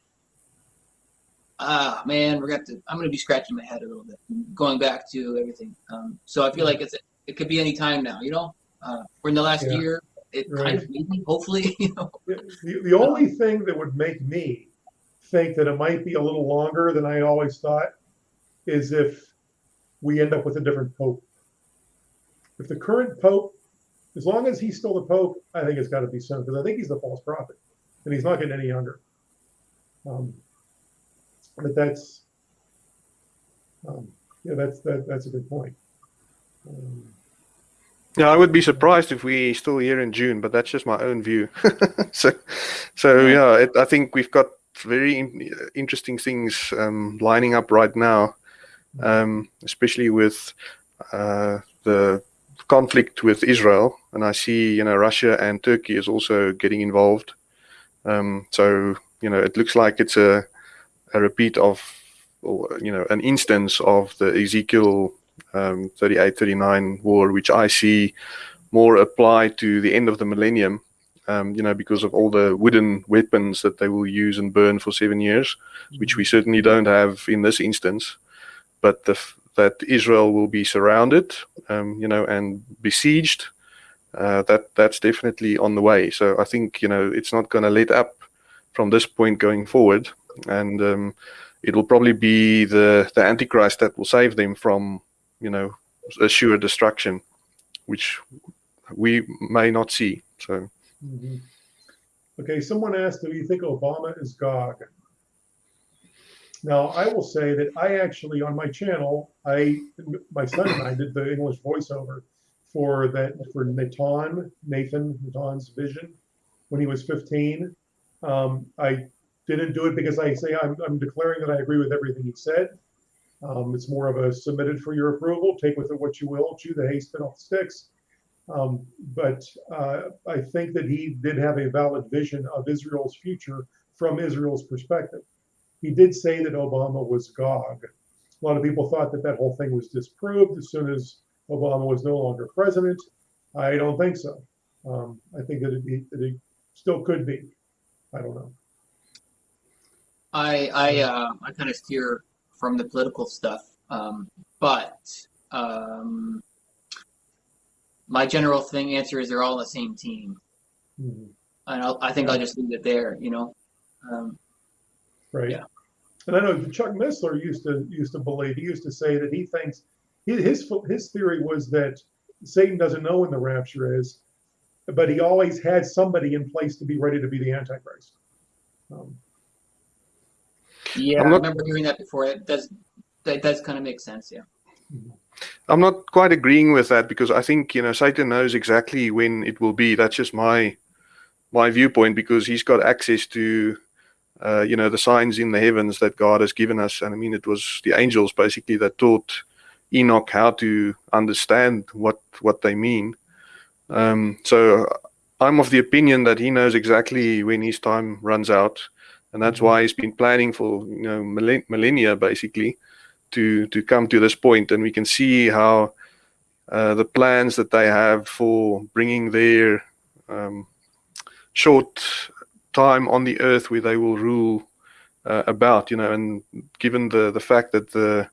ah man, we're gonna have to. I'm gonna be scratching my head a little bit, going back to everything. Um, so I feel like it's it could be any time now. You know, uh, we're in the last Yeah. year. It kind Right. of maybe, hopefully, you know. the, the only thing that would make me think that it might be a little longer than I always thought is if we end up with a different pope. If the current pope as long as he's still the Pope, I think it's got to be soon because I think he's the false prophet, and he's not getting any younger. Um, but that's, um, yeah, that's that, that's a good point. Um, Yeah, I would be surprised if we still here in June, but that's just my own view. so, so yeah, it, I think we've got very in, interesting things um, lining up right now, um, especially with uh, the conflict with Israel, and I see you know Russia and Turkey is also getting involved. Um, so you know, it looks like it's a a repeat of, you know, an instance of the Ezekiel um, 38, 39 war, which I see more apply to the end of the millennium, um, you know, because of all the wooden weapons that they will use and burn for seven years, which we certainly don't have in this instance. But the, that Israel will be surrounded, um, you know, and besieged, uh, that that's definitely on the way. So I think, you know, it's not going to let up from this point going forward. And um, it will probably be the, the Antichrist that will save them from you know, assure destruction, which we may not see. So, mhm. Okay, someone asked, do you think Obama is Gog? Now, I will say that I actually, on my channel, I, my son and I did the English voiceover for that, for Nathan, Nathan, Nathan's vision when he was 15. Um, I didn't do it because I say I'm, I'm declaring that I agree with everything he said. Um, it's more of a submitted for your approval, take with it what you will, chew the hay, spit off the sticks. Um, but uh, I think that he did have a valid vision of Israel's future from Israel's perspective. He did say that Obama was Gog. A lot of people thought that that whole thing was disproved as soon as Obama was no longer president. I don't think so. Um, I think that it, it still could be. I don't know. I I uh, I kind of steer from the political stuff, um, but um, my general thing answer is they're all on the same team, Mhm. and I'll, I think I'll just leave it there. You know, um, Right. Yeah. And I know Chuck Missler used to used to believe he used to say that he thinks his his, his theory was that Satan doesn't know when the rapture is, but he always had somebody in place to be ready to be the Antichrist. Um, yeah, I'm I remember hearing that before. It does that does kind of make sense. Yeah. I'm not quite agreeing with that because I think you know Satan knows exactly when it will be. That's just my my viewpoint because he's got access to uh, you know the signs in the heavens that God has given us, and I mean it was the angels basically that taught Enoch how to understand what what they mean. Um, so I'm of the opinion that he knows exactly when his time runs out, and that's why he's been planning for you know millennia basically to to come to this point. point, and we can see how uh, the plans that they have for bringing their um, short time on the earth where they will rule uh, about, you know, and given the the fact that the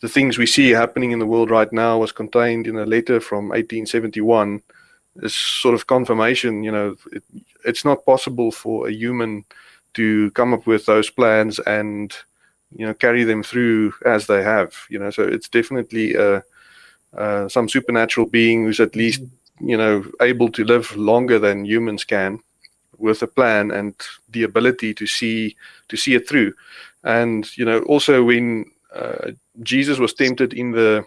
the things we see happening in the world right now was contained in a letter from 1871 is sort of confirmation, you know, it, it's not possible for a human to come up with those plans and you know carry them through as they have you know. So it's definitely uh, uh, some supernatural being who's at least you know able to live longer than humans can with a plan and the ability to see to see it through. And you know also when uh, jesus was tempted in the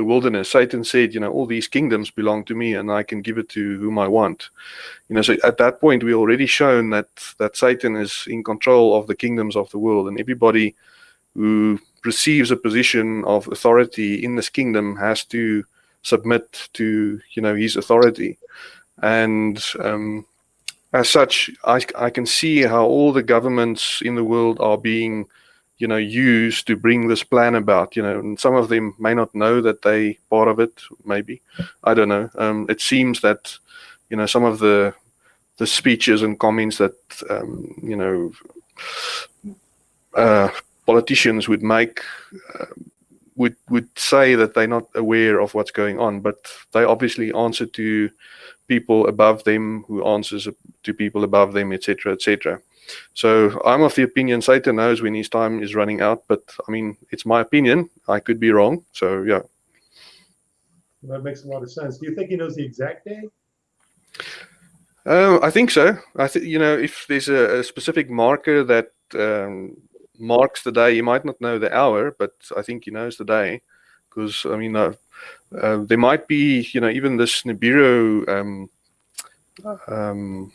the wilderness satan said you know all these kingdoms belong to me and i can give it to whom i want. You know so at that point we already shown that that satan is in control of the kingdoms of the world and everybody who receives a position of authority in this kingdom has to submit to you know his authority. And um, as such I, I can see how all the governments in the world are being you know used to bring this plan about you know and some of them may not know that they part of it maybe i don't know um, it seems that you know some of the the speeches and comments that um, you know uh, politicians would make uh, would would say that they're not aware of what's going on, but they obviously answer to people above them, who answers to people above them, etc., etc. So I'm of the opinion Satan knows when his time is running out, but I mean it's my opinion. I could be wrong. So yeah, that makes a lot of sense. Do you think he knows the exact day? Uh, I think so. I think you know if there's a, a specific marker that um, marks the day, you might not know the hour, but I think he knows the day because I mean uh, uh, there might be you know even this Nibiru um, um,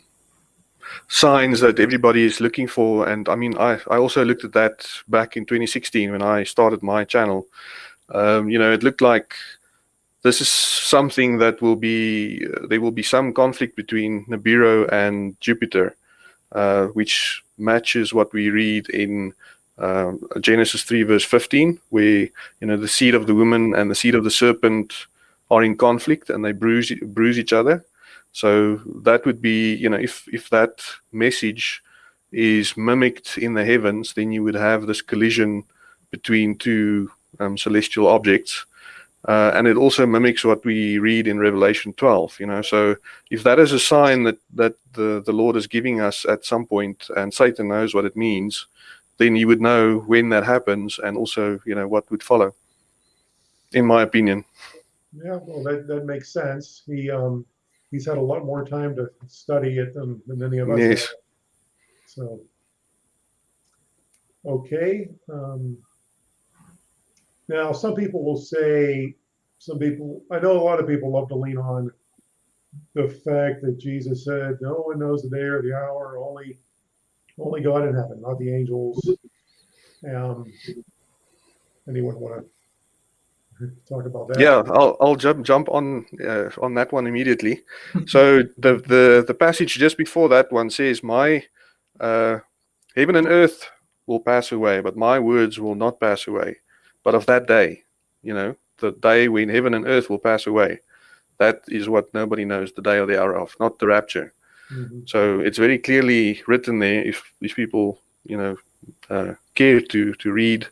signs that everybody is looking for, and I mean I I also looked at that back in 2016 when I started my channel. Um, you know, it looked like this is something that will be uh, there will be some conflict between Nibiru and Jupiter, uh, which matches what we read in uh, Genesis 3 verse 15, where you know the seed of the woman and the seed of the serpent are in conflict and they bruise bruise each other. So that would be you know if if that message is mimicked in the heavens, then you would have this collision between two um, celestial objects uh, and it also mimics what we read in Revelation 12, you know. So if that is a sign that, that the, the Lord is giving us at some point and Satan knows what it means, then you would know when that happens and also, you know, what would follow, in my opinion. Yeah, well, that, that makes sense. He, um, he's had a lot more time to study it than, than any of us. Yes. have. So, okay. Um, now, some people will say, some people, I know a lot of people love to lean on the fact that Jesus said, no one knows the day or the hour, only, only God in heaven, not the angels. Um, anyone want to talk about that? Yeah, I'll I'll jump jump on uh, on that one immediately. so the the the passage just before that one says, "My uh, heaven and earth will pass away, but my words will not pass away." But of that day, you know, the day when heaven and earth will pass away, that is what nobody knows the day or the hour of, not the rapture. Mhm. So it's very clearly written there. If if people you know uh, care to to read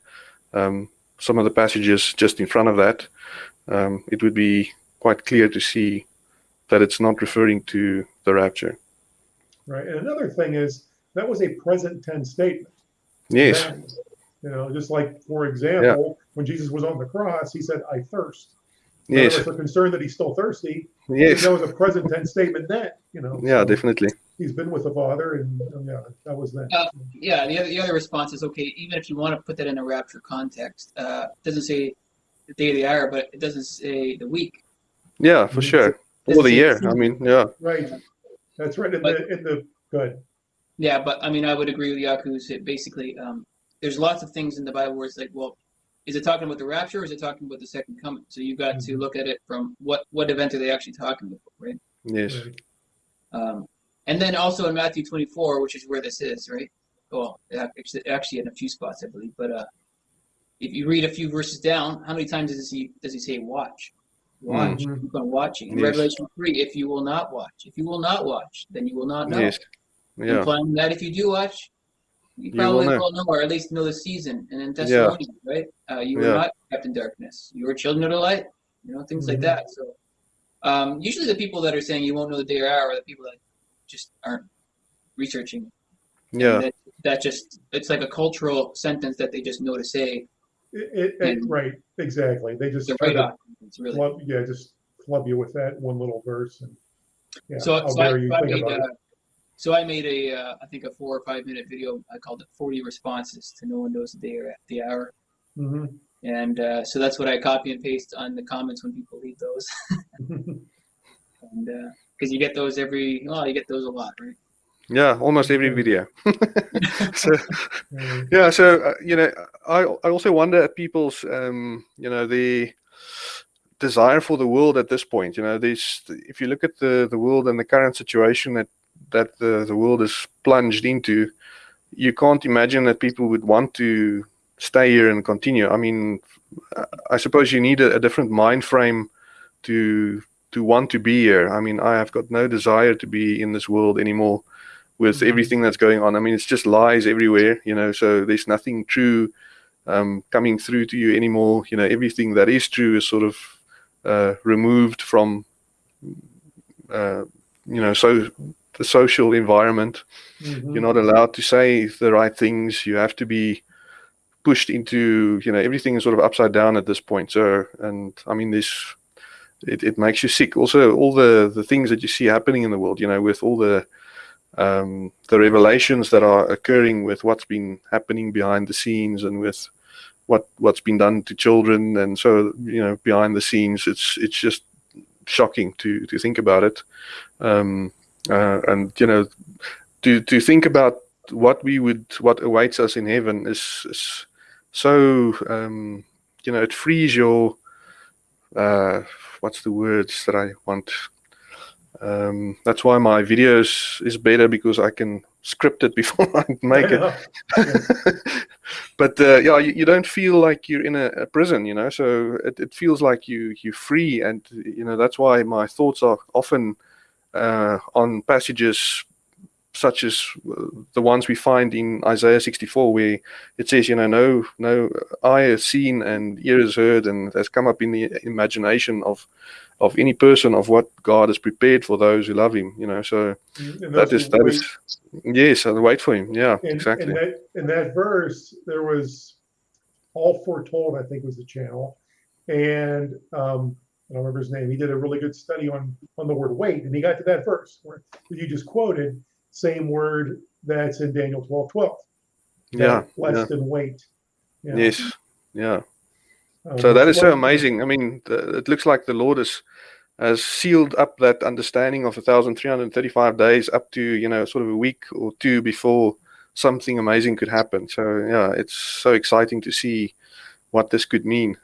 um, some of the passages just in front of that, um, it would be quite clear to see that it's not referring to the rapture. Right. And another thing is that was a present tense statement. Yes. That, you know, just like, for example, when Jesus was on the cross, he said, I thirst. Yes. are concerned that he's still thirsty. Yes. That was a present tense statement then, you know. Yeah, so definitely. He's been with the Father, and uh, yeah, that was that. Uh, Yeah, the other, the other response is okay, even if you want to put that in a rapture context, uh, it doesn't say the day of the hour, but it doesn't say the week. Yeah, for sure. Doesn't Or the year. I mean, yeah. Right. That's right. In But- the, in the, good. Yeah, but I mean, I would agree with Yaku's. It basically, um, there's lots of things in the Bible where it's like, well, is it talking about the rapture or is it talking about the second coming? So you've got to Mhm. look at it from what what event are they actually talking about, right? Yes. Right. Um, and then also in Matthew 24, which is where this is, right? Well, actually, actually in a few spots, I believe. But uh, if you read a few verses down, how many times does he does he say watch? Watch. Mhm. Keep on watching. In Yes. Revelation 3, if you will not watch, if you will not watch, then you will not know. Yes. Yeah. Implying that if you do watch, you You probably will know. will know, or at least know the season. And in Thessalonians, right? Uh, you were Yeah. not kept in darkness. You were children of the light. You know, things like Mhm. that. So um, usually the people that are saying you won't know the day or hour are the people that just aren't researching. Yeah. That, that just it's like a cultural sentence that they just know to say. It, it, it- And- right. Exactly. They just The right to really flub, yeah, just club you with that one little verse. And yeah, so. So I, so I made about uh, so I made a uh, I think a four or five minute video. I called it 40 responses to no one knows the day or the hour. Mhm. And uh, so that's what I copy and paste on the comments when people leave those. and because you get those every, well, you get those a lot, right? Yeah. Almost every video. so, yeah. So uh, you know, I I also wonder at people's um you know the desire for the world at this point. You know, this if you look at the the world and the current situation that that the the world is plunged into, you can't imagine that people would want to stay here and continue. I mean, I suppose you need a, a different mind frame to to want to be here. I mean, I have got no desire to be in this world anymore with Mhm. everything that's going on. I mean, it's just lies everywhere, you know, so there's nothing true um, coming through to you anymore. You know, everything that is true is sort of uh, removed from, uh, you know, so the social environment. mhm. You're not allowed to say the right things. You have to be pushed into, you know, everything is sort of upside down at this point. So, and I mean, there's it, it makes you sick. Also, all the the things that you see happening in the world, you know, with all the um, the revelations that are occurring with what's been happening behind the scenes and with what what's been done to children and so you know behind the scenes it's it's just shocking to to think about it um, uh, and you know to to think about what we would what awaits us in heaven is, is so um, you know it frees your uh, what's the words that I want um, that's why my videos is better because I can script it before I make it. but uh, yeah, you, you, don't feel like you're in a, a prison, you know. So it, it, feels like you you're free, and you know that's why my thoughts are often uh, on passages such as uh, the ones we find in Isaiah 64, where it says, you know, no, no eye has seen and ear has heard, and has come up in the imagination of of any person of what God has prepared for those who love Him. You know, so that is that wait. is yes, and wait for Him. Yeah, exactly. In that, in that verse, there was all foretold. I think was the channel, and um, I don't remember his name. He did a really good study on on the word wait, and he got to that verse where you just quoted, same word that's in Daniel twelve twelve. Yeah, less yeah. than wait. Yeah. Yes. Yeah. Um, so that is so amazing. I mean, the, it looks like the Lord has has sealed up that understanding of 1,335 days up to you know sort of a week or two before something amazing could happen. So yeah, it's so exciting to see what this could mean.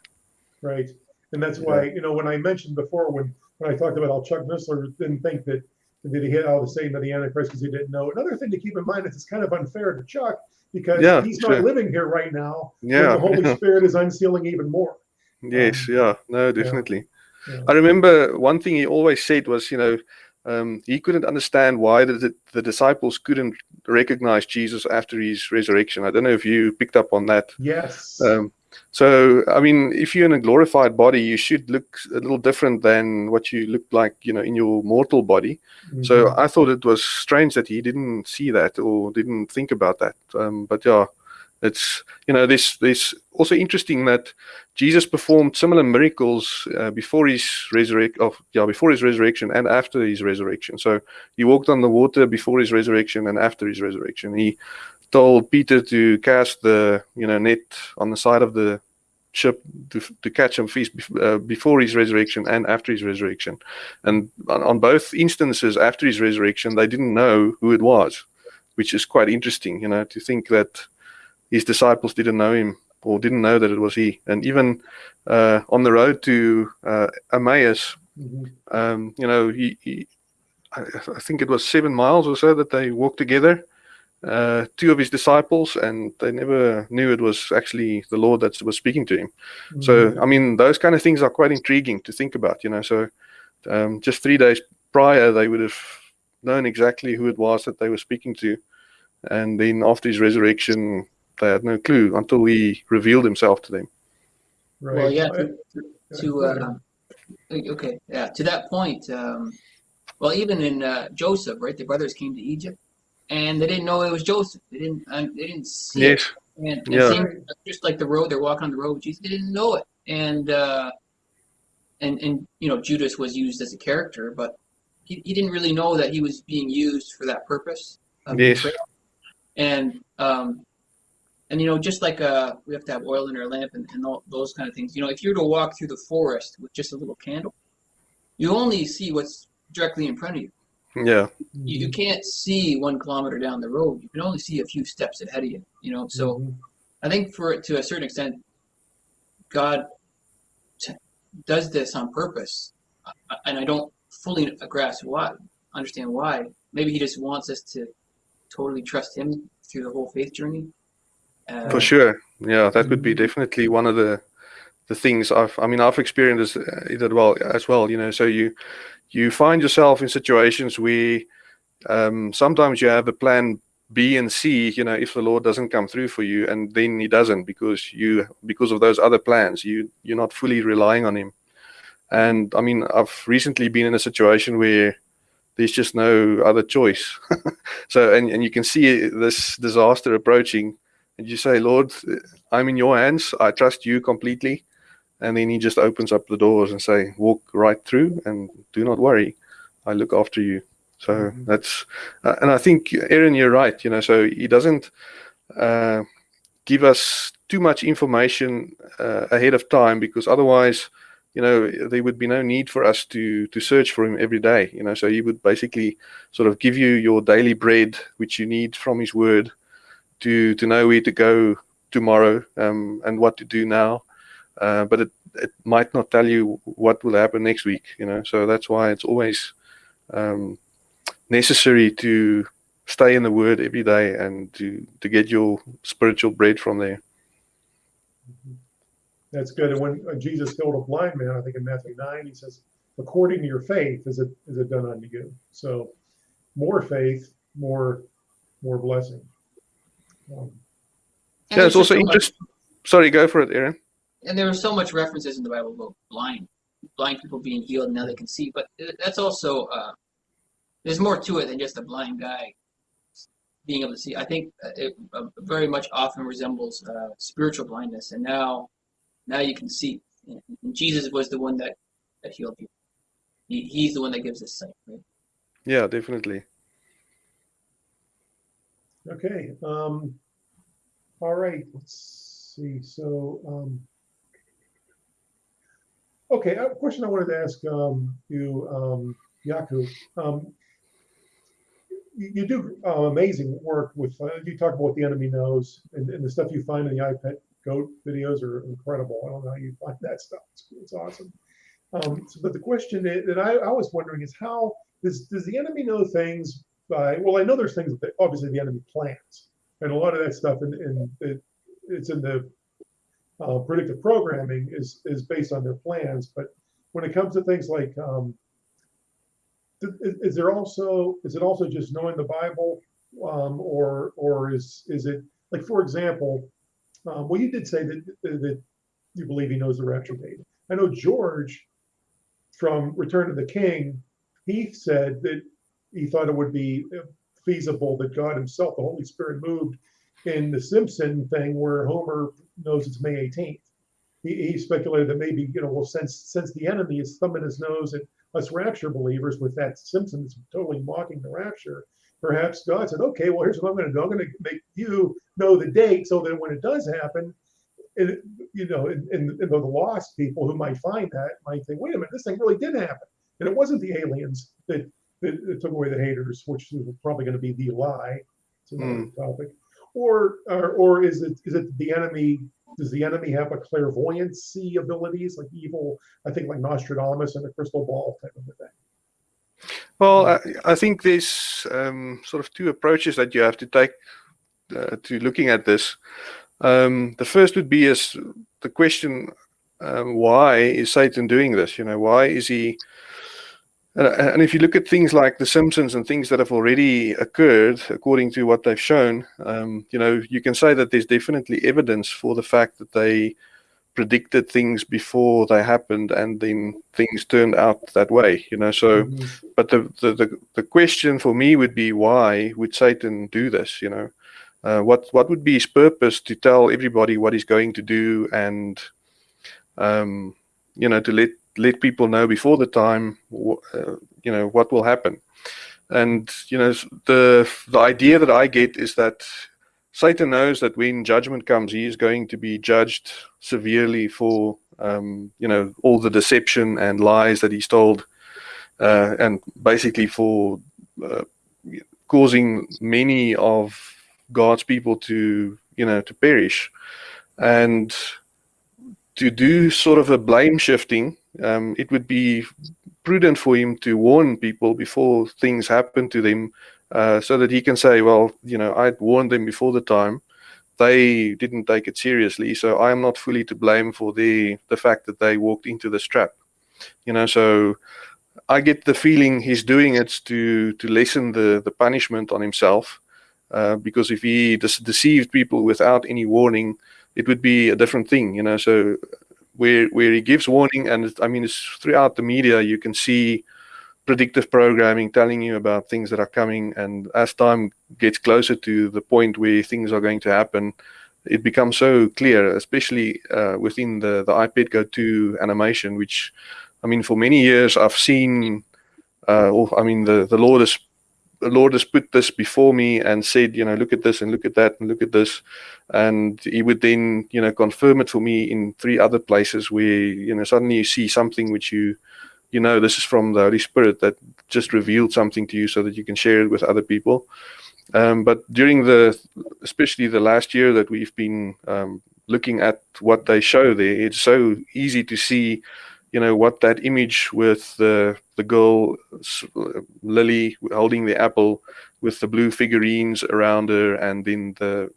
Right, and that's why you know when I mentioned before when when I talked about how Chuck Missler didn't think that that he hit all the Satan of the Antichrist because he didn't know. Another thing to keep in mind is it's kind of unfair to Chuck because yeah, he's sure. not living here right now. Yeah, the Holy Spirit is unsealing even more. Yes, um, yeah, no, definitely. Yeah, yeah. I remember one thing he always said was, you know, um, he couldn't understand why the, the disciples couldn't recognize Jesus after his resurrection. I don't know if you picked up on that. Yes. Um, so, I mean, if you're in a glorified body, you should look a little different than what you look like, you know, in your mortal body. Mm-hmm. So I thought it was strange that he didn't see that or didn't think about that. Um, but yeah, it's you know this this also interesting that Jesus performed similar miracles uh, before his resurrection of yeah before his resurrection and after his resurrection. So he walked on the water before his resurrection and after his resurrection. He told Peter to cast the you know net on the side of the ship to, to catch some fish uh, before his resurrection and after his resurrection. And on, on, both instances after his resurrection, they didn't know who it was, which is quite interesting, you know, to think that his disciples didn't know him or didn't know that it was he. And even uh, on the road to uh, Emmaus, mm-hmm. um, you know, he, he I, I, think it was seven miles or so that they walked together uh, two of his disciples, and they never knew it was actually the Lord that was speaking to him. Mm-hmm. So, I mean, those kind of things are quite intriguing to think about, you know. So, um, just three days prior, they would have known exactly who it was that they were speaking to, and then after his resurrection, they had no clue until he revealed himself to them. Right. Well, yeah. To, to uh, okay, yeah. To that point, um, well, even in uh, Joseph, right? The brothers came to Egypt and they didn't know it was Joseph. They didn't. Uh, they didn't see yes. it. And, and yeah. just like the road, they're walking on the road with Jesus. They didn't know it, and uh, and and you know Judas was used as a character, but he, he didn't really know that he was being used for that purpose. Yes. And um, and you know just like uh, we have to have oil in our lamp and, and all those kind of things. You know, if you were to walk through the forest with just a little candle, you only see what's directly in front of you. Yeah. You, you can't see one kilometer down the road. You can only see a few steps ahead of you. You know, so mm-hmm. I think for it to a certain extent, God t- does this on purpose, and I don't fully grasp why, understand why. Maybe He just wants us to totally trust Him through the whole faith journey. Uh, for sure, yeah, that would be mm-hmm. definitely one of the the things I've. I mean, I've experienced as well as well. You know, so you you find yourself in situations where um, sometimes you have a plan B and C, you know, if the Lord doesn't come through for you, and then He doesn't because you because of those other plans, you you're not fully relying on Him. And I mean, I've recently been in a situation where there's just no other choice. so, and and you can see this disaster approaching, and you say, Lord, I'm in Your hands. I trust You completely. And then he just opens up the doors and say, "Walk right through, and do not worry, I look after you." So Mhm. that's, uh, and I think Aaron, you're right. You know, so he doesn't uh, give us too much information uh, ahead of time because otherwise, you know, there would be no need for us to to search for him every day. You know, so he would basically sort of give you your daily bread, which you need from his word, to to know where to go tomorrow um, and what to do now. Uh, but it it might not tell you what will happen next week. You know, so that's why it's always um, necessary to stay in the word every day and to to get your spiritual bread from there. That's good. And when Jesus healed a blind man, I think in Matthew 9, he says, according to your faith is it is it done unto you. So more faith, more more blessing. Um, yeah, it's also just so much- interesting. Sorry, go for it, Aaron. And there are so much references in the Bible about blind, blind people being healed and now they can see. But that's also uh, there's more to it than just a blind guy being able to see. I think uh, it uh, very much often resembles uh, spiritual blindness, and now now you can see. And Jesus was the one that that healed people. He, he's the one that gives us sight. Right? Yeah, definitely. Okay. Um, all right. Let's see. So, um, okay. A question I wanted to ask um, you, um, Yaku. Um, you, you do uh, amazing work with. Uh, you talk about what the enemy knows, and, and the stuff you find in the iPad goat videos are incredible. I don't know how you find that stuff. It's, it's awesome. Um, so, but the question i- that I, I was wondering is how does does the enemy know things by? Well, I know there's things that obviously the enemy plans, and a lot of that stuff in, in it, it's in the uh, predictive programming is is based on their plans. But when it comes to things like um, is, is there also is it also just knowing the Bible, um, or or is is it like for example, um, well you did say that that you believe he knows the rapture date. I know George from Return of the King, he said that he thought it would be feasible that God Himself, the Holy Spirit, moved in the Simpson thing where Homer knows it's May 18th. He, he speculated that maybe you know, well, since since the enemy is thumbing his nose at us rapture believers with that Simpson that's totally mocking the rapture, perhaps God said, okay, well, here's what I'm going to do. I'm going to make you know the date so that when it does happen, it, you know, and, and, and the lost people who might find that might think, wait a minute, this thing really did happen. And it wasn't the aliens that, that, that took away the haters, which is probably going to be the lie. It's another hmm. topic. Or, or or is it is it the enemy? Does the enemy have a clairvoyancy abilities like evil? I think like Nostradamus and the crystal ball type of a thing. Well, I, I think there's um, sort of two approaches that you have to take uh, to looking at this. Um, the first would be is the question: um, Why is Satan doing this? You know, why is he? And, and if you look at things like The Simpsons and things that have already occurred, according to what they've shown, um, you know, you can say that there's definitely evidence for the fact that they predicted things before they happened, and then things turned out that way. You know, so Mhm. but the, the the the question for me would be why would Satan do this? You know, uh, what what would be his purpose to tell everybody what he's going to do and um, you know to let let people know before the time uh, you know what will happen. And you know the the idea that I get is that Satan knows that when judgment comes, he is going to be judged severely for um, you know all the deception and lies that he's told uh, and basically for uh, causing many of God's people to you know to perish. And to do sort of a blame shifting um, it would be prudent for him to warn people before things happen to them uh, so that he can say well you know I warned them before the time they didn't take it seriously so I am not fully to blame for the the fact that they walked into this trap you know so I get the feeling he's doing it to to lessen the the punishment on himself, uh, because if he de- deceived people without any warning, it would be a different thing, you know. So where where he gives warning, and I mean, it's throughout the media, you can see predictive programming telling you about things that are coming, and as time gets closer to the point where things are going to happen, it becomes so clear, especially uh, within the the iPad Go 2 animation, which I mean, for many years I've seen. Uh, I mean, the the Lord has the Lord has put this before me and said, you know, look at this and look at that and look at this, and He would then, you know, confirm it for me in three other places where you know suddenly you see something which you, you know, this is from the Holy Spirit that just revealed something to you so that you can share it with other people. Um, but during the, especially the last year that we've been um, looking at what they show there, it's so easy to see, you know, what that image with the the girl Lily holding the apple with the blue figurines around her, and then the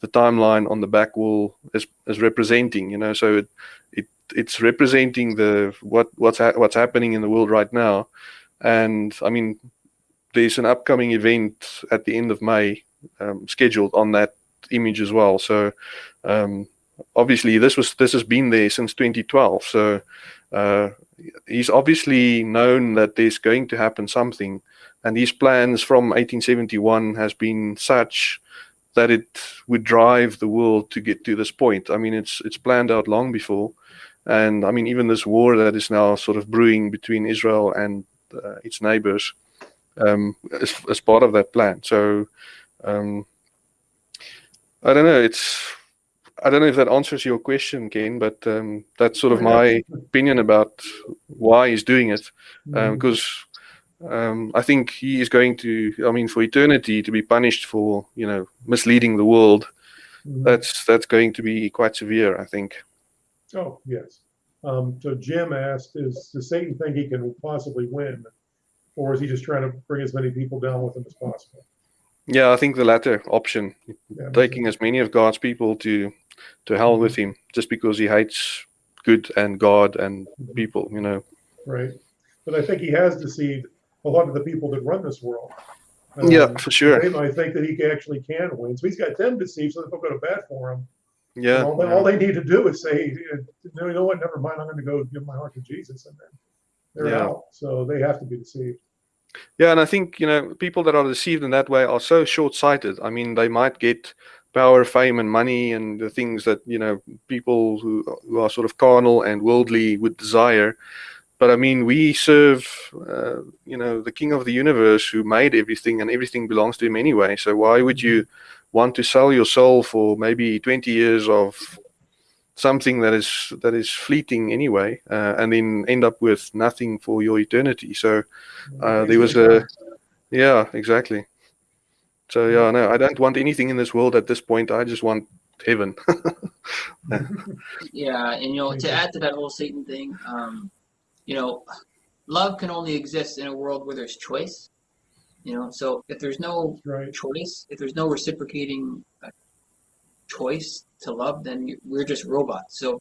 the timeline on the back wall is is representing. You know, so it it it's representing the what what's ha- what's happening in the world right now, and I mean there's an upcoming event at the end of May um, scheduled on that image as well. So um, obviously this was this has been there since 2012. So uh, he's obviously known that there's going to happen something, and his plans from 1871 has been such that it would drive the world to get to this point. I mean, it's it's planned out long before, and I mean even this war that is now sort of brewing between Israel and uh, its neighbors um, as, as part of that plan. So um, I don't know. It's I don't know if that answers your question, Ken, but um, that's sort of my opinion about why he's doing it. Mhm. Because um, I think he is going to, I mean, for eternity to be punished for you know misleading the world. Mhm. That's that's going to be quite severe. I think. Oh, yes. Um, so Jim asked, is, does Satan think he can possibly win? Or is he just trying to bring as many people down with him as possible? Yeah, I think the latter option, Yeah, taking as many of God's people to to hell with mm-hmm. him, just because he hates good and God and mm-hmm. people. You know. Right. But I think he has deceived a lot of the people that run this world. Yeah, Um, for sure. They might think that he actually can win. So he's got them deceived, so they'll go to bat for him. Yeah. all, they, all they need to do is say, uh, no, you know what, never mind, I'm going to go give my heart to Jesus. And then they're Yeah. out. So they have to be deceived. Yeah, and I think you know people that are deceived in that way are so short-sighted. I mean, they might get power, fame, and money, and the things that you know people who who are sort of carnal and worldly would desire. But I mean, we serve, uh, you know, the King of the universe who made everything, and everything belongs to Him anyway. So why would you want to sell your soul for maybe 20 years of something that is that is fleeting anyway, uh, and then end up with nothing for your eternity? So uh, there was a yeah exactly so yeah no i don't want anything in this world at this point i just want heaven Yeah, and you know, to add to that whole Satan thing, um, you know, love can only exist in a world where there's choice. You know, so if there's no right. choice, if there's no reciprocating uh, choice to love, then we're just robots. So,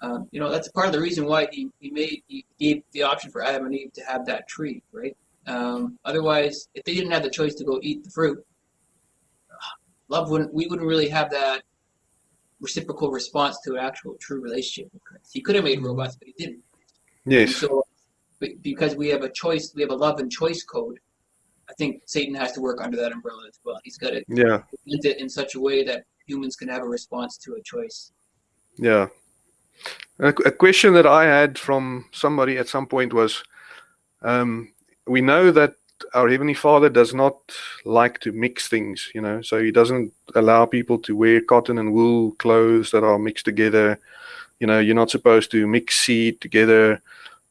um, you know, that's part of the reason why he, he made he gave the option for Adam and Eve to have that tree, right? Um, otherwise, if they didn't have the choice to go eat the fruit, love wouldn't we wouldn't really have that reciprocal response to an actual true relationship with Christ. He could have made robots, but he didn't. And yes so, because we have a choice, we have a love and choice code. I think Satan has to work under that umbrella as well. He's got to yeah implement it in such a way that humans can have a response to a choice. yeah. A, a question that i had from somebody at some point was um, we know that our heavenly father does not like to mix things you know so he doesn't allow people to wear cotton and wool clothes that are mixed together. You know you're not supposed to mix seed together.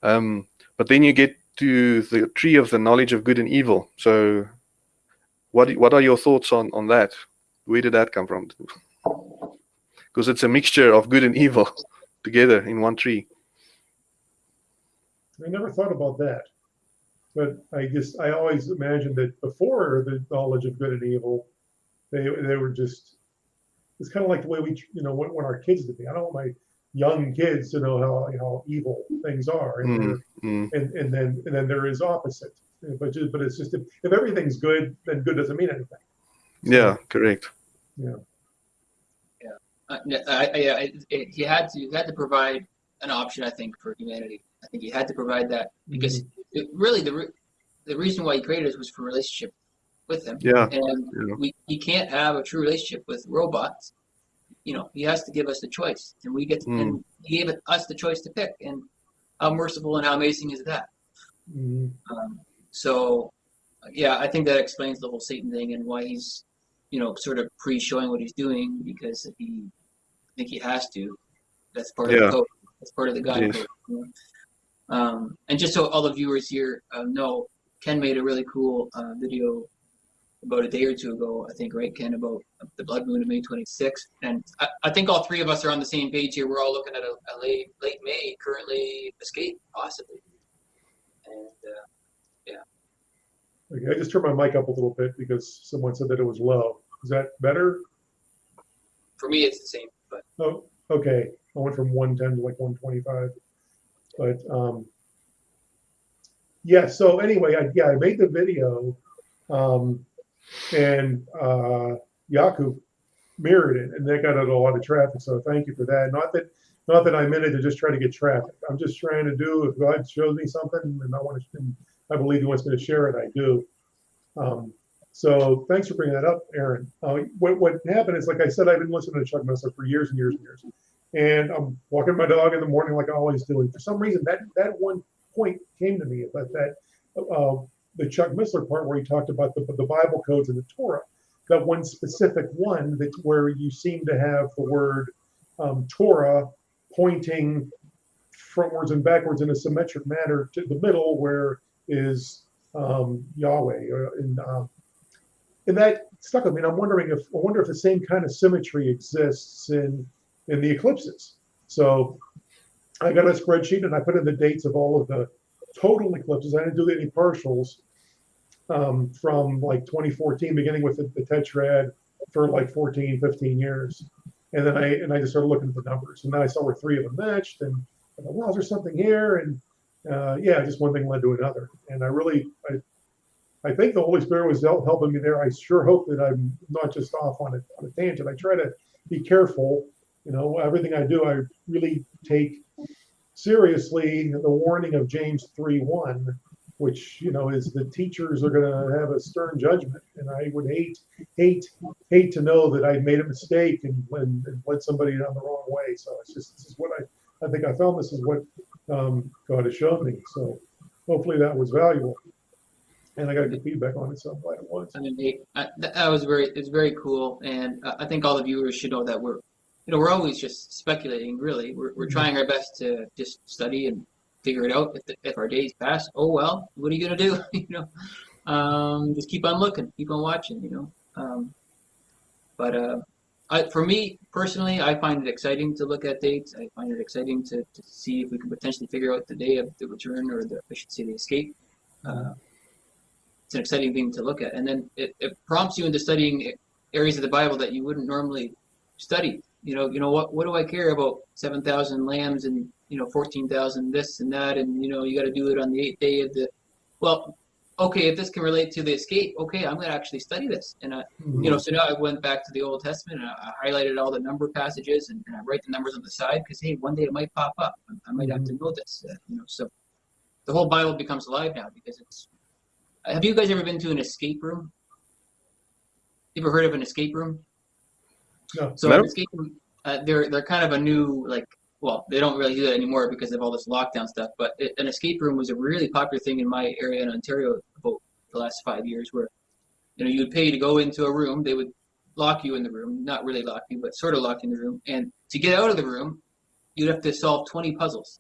Um, but then you get to the tree of the knowledge of good and evil. So what what are your thoughts on on that where did that come from because it's a mixture of good and evil together in one tree I never thought about that. But I just, I always imagined that before the knowledge of good and evil, they, they were just, it's kind of like the way we, you know, want, want our kids to be. I don't want my young kids to know how, how evil things are. And, Mm, mm, and, and then, and then there is opposite. But just, but it's just, if, if everything's good, then good doesn't mean anything. Yeah correct Uh, yeah, I, I, yeah, it, it, he had to he had to provide an option, I think, for humanity. I think he had to provide that because it, really the re- the reason why he created us was for relationship with him. yeah and Yeah. we he can't have a true relationship with robots you know, he has to give us the choice, and we get, to, and he gave us the choice to pick, and how merciful and how amazing is that? Mhm. Um, so, yeah, I think that explains the whole Satan thing and why he's, you know, sort of pre-showing what he's doing because he, I think he has to. That's part of the code. That's part of the God Yes. code. you know. Um, and just so all the viewers here uh, know, Ken made a really cool uh, video about a day or two ago, I think, right, Ken, about the blood moon of May 26th. And I, I think all three of us are on the same page here. We're all looking at a, a late, late May, currently escape, possibly. And uh, Okay, I just turned my mic up a little bit because someone said that it was low. Is that better? for me, it's the same. But Oh, okay. I went from 110 to like 125. But um, yeah, so anyway, I, yeah, I made the video um, and uh, Yaku mirrored it and that got out a lot of traffic. So thank you for that. Not that not that I'm in it to just try to get traffic. I'm just trying to do if God shows me something and I want to, I believe He wants me to share it, I do. Um, so thanks for bringing that up, Aaron. Uh, what, what happened is, like I said, I've been listening to Chuck Missler for years and years and years. And I'm walking my dog in the morning like I always do. And for some reason, that, that one point came to me about that, uh, the Chuck Missler part where he talked about the, the Bible codes and the Torah. That one specific one that where you seem to have the word um, Torah pointing frontwards and backwards in a symmetric manner to the middle where is um, Yahweh. uh, And, um, and that stuck with me. And I'm wondering if I wonder if the same kind of symmetry exists in in the eclipses. So I got a spreadsheet and I put in the dates of all of the total eclipses. I didn't do any partials um, from like 2014, beginning with the, the tetrad for like 14, 15 years. And then I and I just started looking at the numbers, and then I saw where three of them matched, and I thought, well, is something here? And uh, yeah, just one thing led to another. And I really, I, I think the Holy Spirit was helping me there. I sure hope that I'm not just off on a, on a tangent. I try to be careful. You know, everything I do, I really take seriously the warning of James 3 1, which, you know, is the teachers are going to have a stern judgment. And I would hate, hate, hate to know that I made a mistake and, and, and led somebody down the wrong way. So it's just, this is what I, I think I found this is what um, God has shown me. So hopefully that was valuable. And I got good feedback on it, so I'm glad it was. I mean, I, that, was very, it's very cool, and uh, I think all the viewers should know that we're, you know, we're always just speculating. Really, we're we're trying our best to just study and figure it out. If, the, if our days pass, oh well, what are you gonna do? you know, um, just keep on looking, keep on watching. You know, um, but uh, I, for me personally, I find it exciting to look at dates. I find it exciting to, to see if we can potentially figure out the day of the return or the, I should say, the escape. Uh, it's an exciting thing to look at, and then it, it prompts you into studying areas of the Bible that you wouldn't normally study. You know, you know what? What do I care about seven thousand lambs and you know fourteen thousand this and that, and you know you got to do it on the eighth day of the. Well, okay, if this can relate to the escape, okay, I'm going to actually study this, and I, you know, so now I went back to the Old Testament and I, I highlighted all the number passages and, and I write the numbers on the side because hey, one day it might pop up. I, I might have to know this, uh, you know. So the whole Bible becomes alive now because it's have you guys ever been to an escape room? You ever heard of an escape room? No. So No. an escape room, uh, they're they're kind of a new like well they don't really do that anymore because of all this lockdown stuff. But it, an escape room was a really popular thing in my area in Ontario about the last five years, where you know you would pay to go into a room. They would lock you in the room, not really lock you, but sort of lock you in the room. And to get out of the room, you'd have to solve twenty puzzles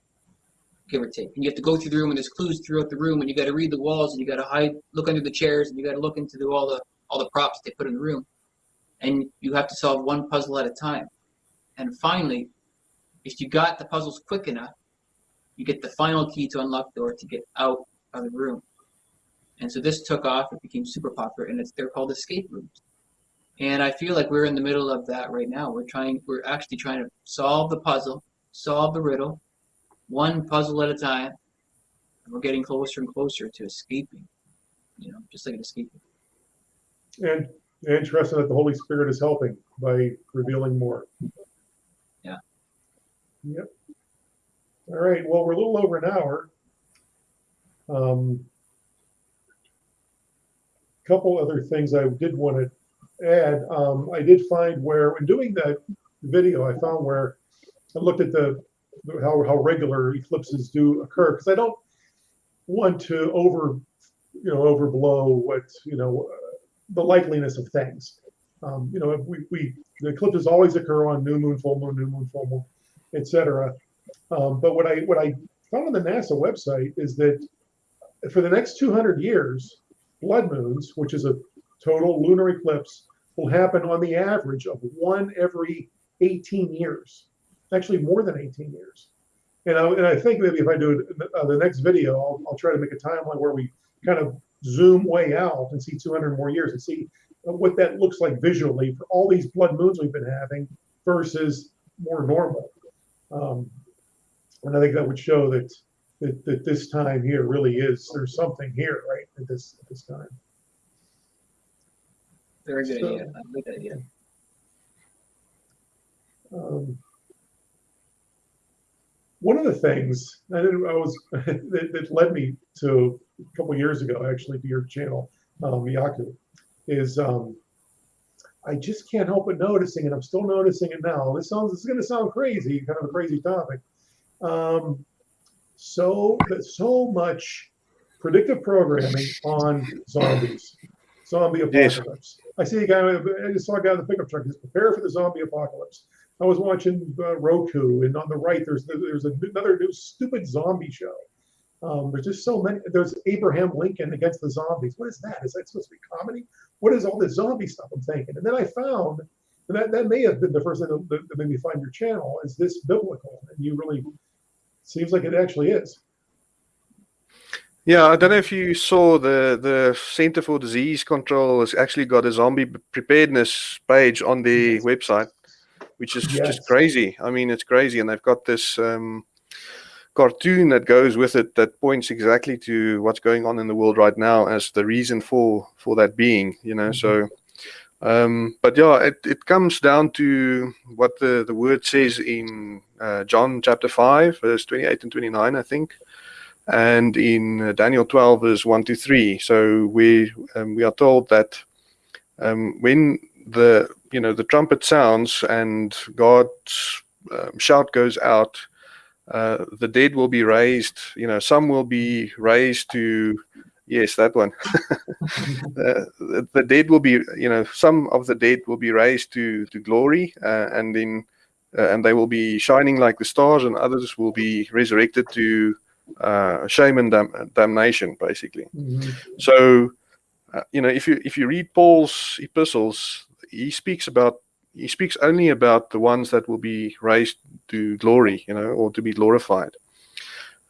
give or take. And you have to go through the room, and there's clues throughout the room, and you got to read the walls, and you got to hide, look under the chairs, and you got to look into the, all the all the props they put in the room, and you have to solve one puzzle at a time. And finally, if you got the puzzles quick enough, you get the final key to unlock the door to get out of the room. And so this took off; it became super popular, and it's they're called escape rooms. And I feel like we're in the middle of that right now. We're trying, we're actually trying to solve the puzzle, solve the riddle, one puzzle at a time. And we're getting closer and closer to escaping. You know, just like an escaping. And interesting that the Holy Spirit is helping by revealing more. Yeah. Yep. All right. Well, we're a little over an hour. Um, couple other things I did want to add. Um, I did find where in doing that video I found where I looked at the how how regular eclipses do occur because I don't want to over you know overblow what you know uh, the likeliness of things. Um, you know, we, we the eclipses always occur on new moon, full moon, new moon, full moon, etc. Um, but what I what I found on the NASA website is that for the next 200 years, blood moons, which is a total lunar eclipse, will happen on the average of one every 18 years. Actually, more than 18 years. And I, and I think maybe if I do uh, the next video, I'll, I'll try to make a timeline where we kind of zoom way out and see 200 more years and see what that looks like visually for all these blood moons we've been having versus more normal. Um, and I think that would show that, that that this time here really is there's something here, right? At this at this time. Very good So- idea. That idea. Um, one of the things I, didn't, I was that, that led me to a couple years ago, actually, to your channel, um, Yaku, is um, I just can't help but noticing, and I'm still noticing it now. This sounds this is going to sound crazy, kind of a crazy topic. Um, so so much predictive programming on zombies, zombie Yes. apocalypse. I see a guy. I just saw a guy in the pickup truck. He's prepare for the zombie apocalypse. I was watching uh, Roku, and on the right, there's there's another new stupid zombie show. Um, there's just so many. There's Abraham Lincoln against the zombies. What is that? Is that supposed to be comedy? What is all this zombie stuff? I'm thinking, and then I found and that that may have been the first thing that, that made me find your channel. Is this biblical? And you really seems like it actually is. Yeah, I don't know if you saw the the Center for Disease Control has actually got a zombie preparedness page on the Yes. website, which is Yes. just crazy. I mean, it's crazy, and they've got this um, cartoon that goes with it that points exactly to what's going on in the world right now as the reason for for that being. You know, so. Um, but yeah, it, it comes down to what the, the word says in uh, John chapter 5, verse 28 and 29, I think and in uh, Daniel 12 verse 1 to 3 so we um, we are told that um, when the you know the trumpet sounds and God's um, shout goes out uh, the dead will be raised you know some will be raised to yes that one uh, the, the dead will be you know some of the dead will be raised to to glory uh, and then uh, and they will be shining like the stars and others will be resurrected to uh, shame and dam- damnation, basically. So, uh, you know, if you if you read Paul's epistles, he speaks about he speaks only about the ones that will be raised to glory, you know, or to be glorified,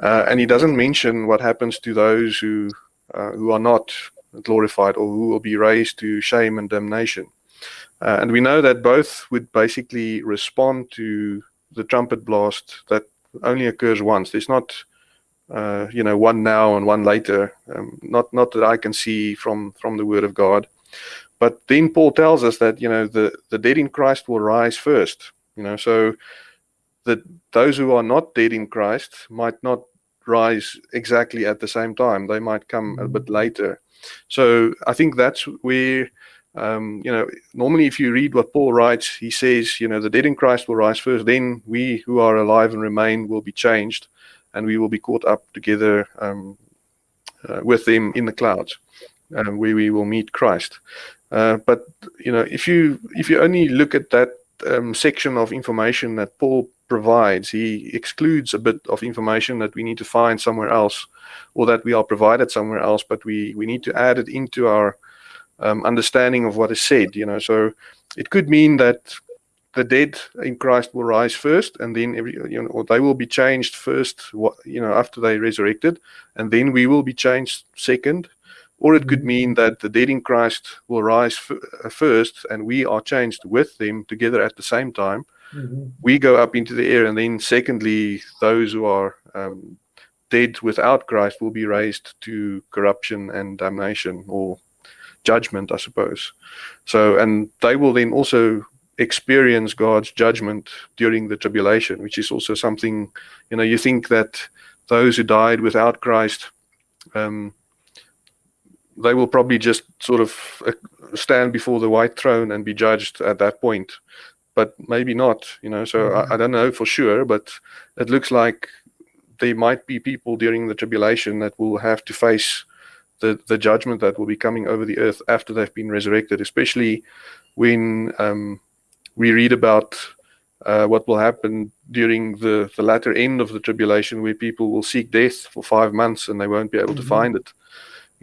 uh, and he doesn't mention what happens to those who uh, who are not glorified or who will be raised to shame and damnation. Uh, and we know that both would basically respond to the trumpet blast that only occurs once. There's not uh, you know one now and one later um, not not that i can see from from the word of god but then paul tells us that you know the the dead in christ will rise first you know so that those who are not dead in christ might not rise exactly at the same time. They might come a bit later. So i think that's where um, you know normally if you read what paul writes he says you know the dead in christ will rise first then we who are alive and remain will be changed and we will be caught up together um, uh, with them in the clouds, um, where we will meet Christ. Uh, but you know, if you if you only look at that um, section of information that Paul provides, he excludes a bit of information that we need to find somewhere else, or that we are provided somewhere else. But we we need to add it into our um, understanding of what is said. You know, so it could mean that the dead in Christ will rise first, and then every you know, or they will be changed first. What you know, after they resurrected, and then we will be changed second. Or it could mean that the dead in Christ will rise f- first, and we are changed with them together at the same time. We go up into the air, and then secondly, those who are um, dead without Christ will be raised to corruption and damnation, or judgment, I suppose. So, and they will then also experience God's judgment during the tribulation, which is also something, you know, you think that those who died without Christ, um, they will probably just sort of uh, stand before the white throne and be judged at that point. but maybe not. You know, so I, I don't know for sure, but it looks like there might be people during the tribulation that will have to face the the judgment that will be coming over the earth after they've been resurrected, especially when um, we read about uh, what will happen during the, the latter end of the tribulation, where people will seek death for five months and they won't be able Mhm. to find it.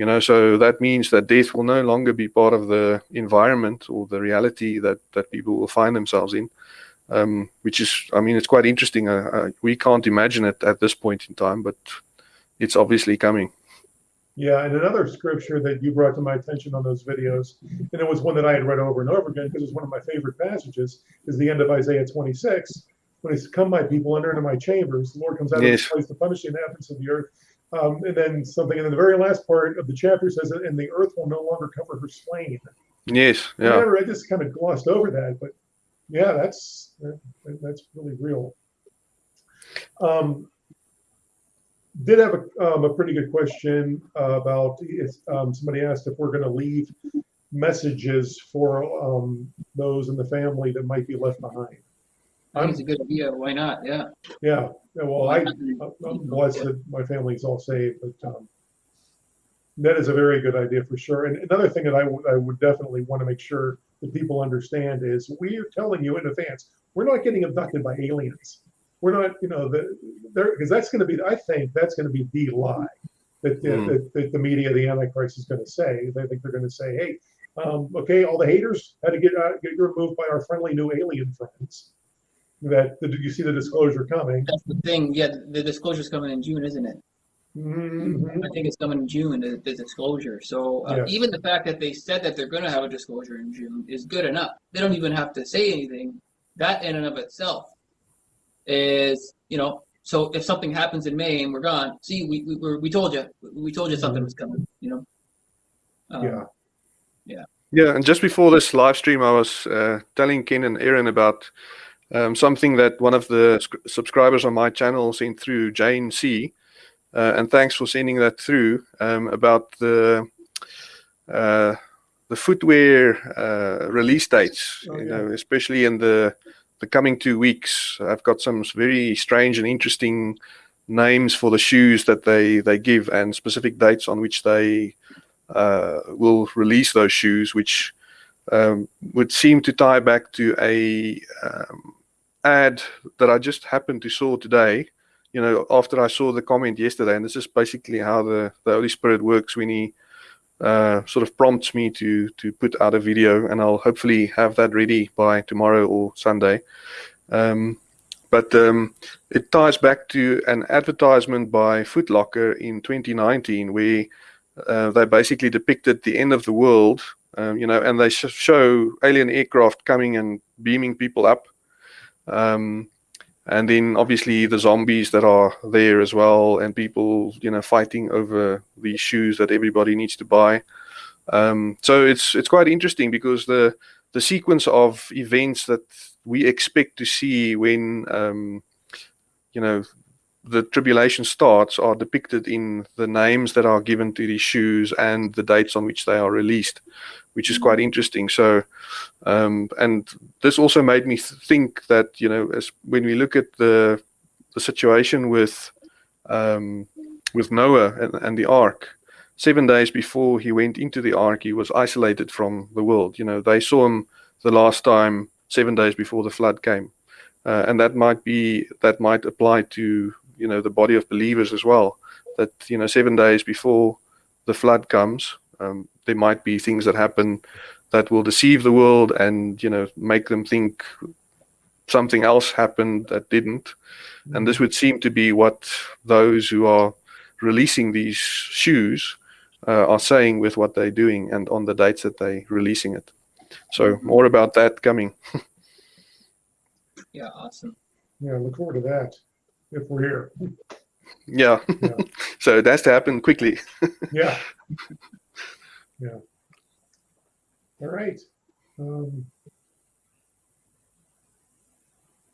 You know, so that means that death will no longer be part of the environment or the reality that that people will find themselves in. Um, which is, I mean, it's quite interesting. Uh, uh, we can't imagine it at this point in time, but it's obviously coming. Yeah, and another scripture that you brought to my attention on those videos, and it was one that I had read over and over again because it's one of my favorite passages, is the end of Isaiah 26. When it's come, my people, enter into my chambers, the Lord comes out of Yes. his place to punish the inhabitants of the earth. Um, and then something, and then the very last part of the chapter says, and the earth will no longer cover her slain. Yes, I yeah, never- I just kind of glossed over that, but yeah, that's that, that's really real. Um, did have a, um, a pretty good question uh, about if um, somebody asked if we're going to leave messages for um, those in the family that might be left behind. I think it's a good idea. Why not? Yeah. Yeah, yeah, well, I, I'm blessed that my family's all saved, but um, that is a very good idea for sure. And another thing that I would I would definitely want to make sure that people understand is we are telling you in advance we're not getting abducted by aliens. We're not, you know, the there because that's going to be I think that's going to be the lie that, Hmm. that, that the media, the Antichrist, is going to say. They think they're going to say, hey, um, okay, all the haters had to get out, get removed by our friendly new alien friends. That did you see the disclosure coming? That's the thing. Yeah, the disclosure is coming in June, isn't it? Mhm. I think it's coming in June, the, the disclosure. So uh, Yeah. even the fact that they said that they're going to have a disclosure in June is good enough. They don't even have to say anything. That in and of itself is, you know, so if something happens in May and we're gone, see, we we, we're, we told you, we told you something was coming, you know. Um, Yeah. yeah. And just before this live stream, I was uh, telling Ken and Aaron about um, something that one of the subscribers on my channel sent through, Jane C. Uh, and thanks for sending that through um, about the uh, the footwear uh, release dates. Oh, you yeah. know, especially in the the coming two weeks. I've got some very strange and interesting names for the shoes that they they give and specific dates on which they uh, will release those shoes, which um, would seem to tie back to a um, ad that I just happened to saw today. You know, after I saw the comment yesterday, and this is basically how the, the Holy Spirit works when He uh, sort of prompts me to to put out a video, and I'll hopefully have that ready by tomorrow or Sunday. Um, but um, it ties back to an advertisement by Foot Locker in 2019 where uh, they basically depicted the end of the world, um, you know, and they sh- show alien aircraft coming and beaming people up. Um, and then obviously the zombies that are there as well, and people, you know, fighting over these shoes that everybody needs to buy. Um, so it's it's quite interesting because the the sequence of events that we expect to see when um, you know the tribulation starts are depicted in the names that are given to these shoes and the dates on which they are released, which is quite interesting. So, um, and this also made me think that you know, as when we look at the the situation with um, with Noah and, and the ark, seven days before he went into the ark, he was isolated from the world. You know, they saw him the last time seven days before the flood came, uh, and that might be that might apply to you know the body of believers as well. That you know, seven days before the flood comes, um, there might be things that happen that will deceive the world and you know make them think something else happened that didn't. And this would seem to be what those who are releasing these shoes uh, are saying with what they're doing and on the dates that they're releasing it. So more about that coming. Yeah. Awesome. Yeah, look forward to that if we're here. Yeah. Yeah. so it has to happen quickly. Yeah. Yeah. All right. Um,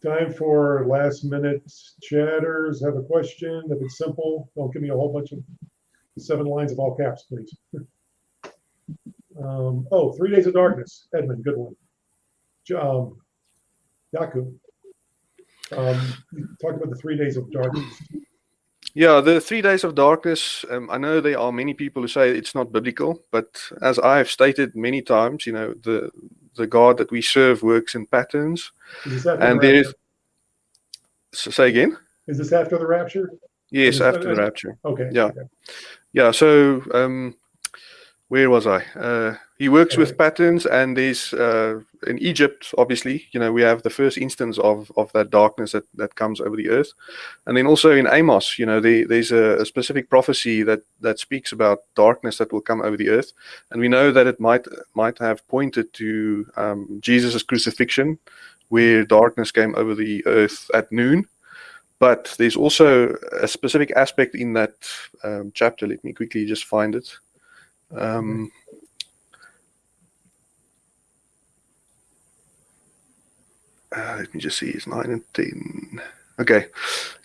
time for last minute chatters. Have a question. If it's simple, don't give me a whole bunch of seven lines of all caps, please. Um, oh, Three Days of Darkness. Edmund, good one. Um, Yaku. Um, talked about the three days of darkness. Yeah, the three days of darkness. Um, I know there are many people who say it's not biblical, but as I have stated many times, you know, the the God that we serve works in patterns, Is and the there rapture? So say again. Is this after the rapture? Yes, after the rapture. Okay. Yeah. okay. Yeah. So, um, where was I? Uh, he works with patterns, and there's uh, in Egypt, obviously, you know, we have the first instance of of that darkness that that comes over the earth, and then also in Amos, you know, there, there's a, a specific prophecy that that speaks about darkness that will come over the earth, and we know that it might might have pointed to um, Jesus' crucifixion, where darkness came over the earth at noon. But there's also a specific aspect in that um, chapter. Let me quickly just find it. Um, uh, let me just see, it's 9 and 10. Okay. It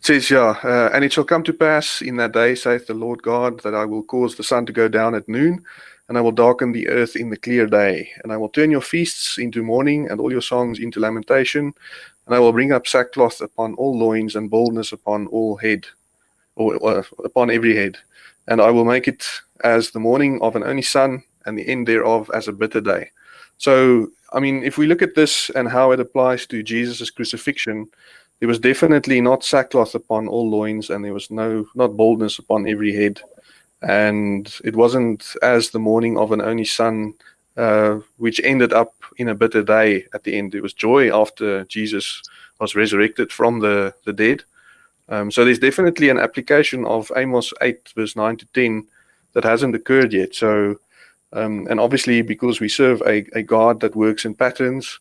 says, yeah, uh, and it shall come to pass in that day, saith the Lord God, that I will cause the sun to go down at noon, and I will darken the earth in the clear day. And I will turn your feasts into mourning, and all your songs into lamentation. And I will bring up sackcloth upon all loins, and baldness upon all head, or uh, upon every head. And I will make it as the morning of an only sun, and the end thereof as a bitter day. So, I mean, if we look at this and how it applies to Jesus' crucifixion, there was definitely not sackcloth upon all loins, and there was no not baldness upon every head, and it wasn't as the morning of an only sun, uh, which ended up in a bitter day at the end. It was joy after Jesus was resurrected from the the dead. Um, so there's definitely an application of Amos 8 verse 9 to 10 that hasn't occurred yet. So, um, and obviously because we serve a, a God that works in patterns,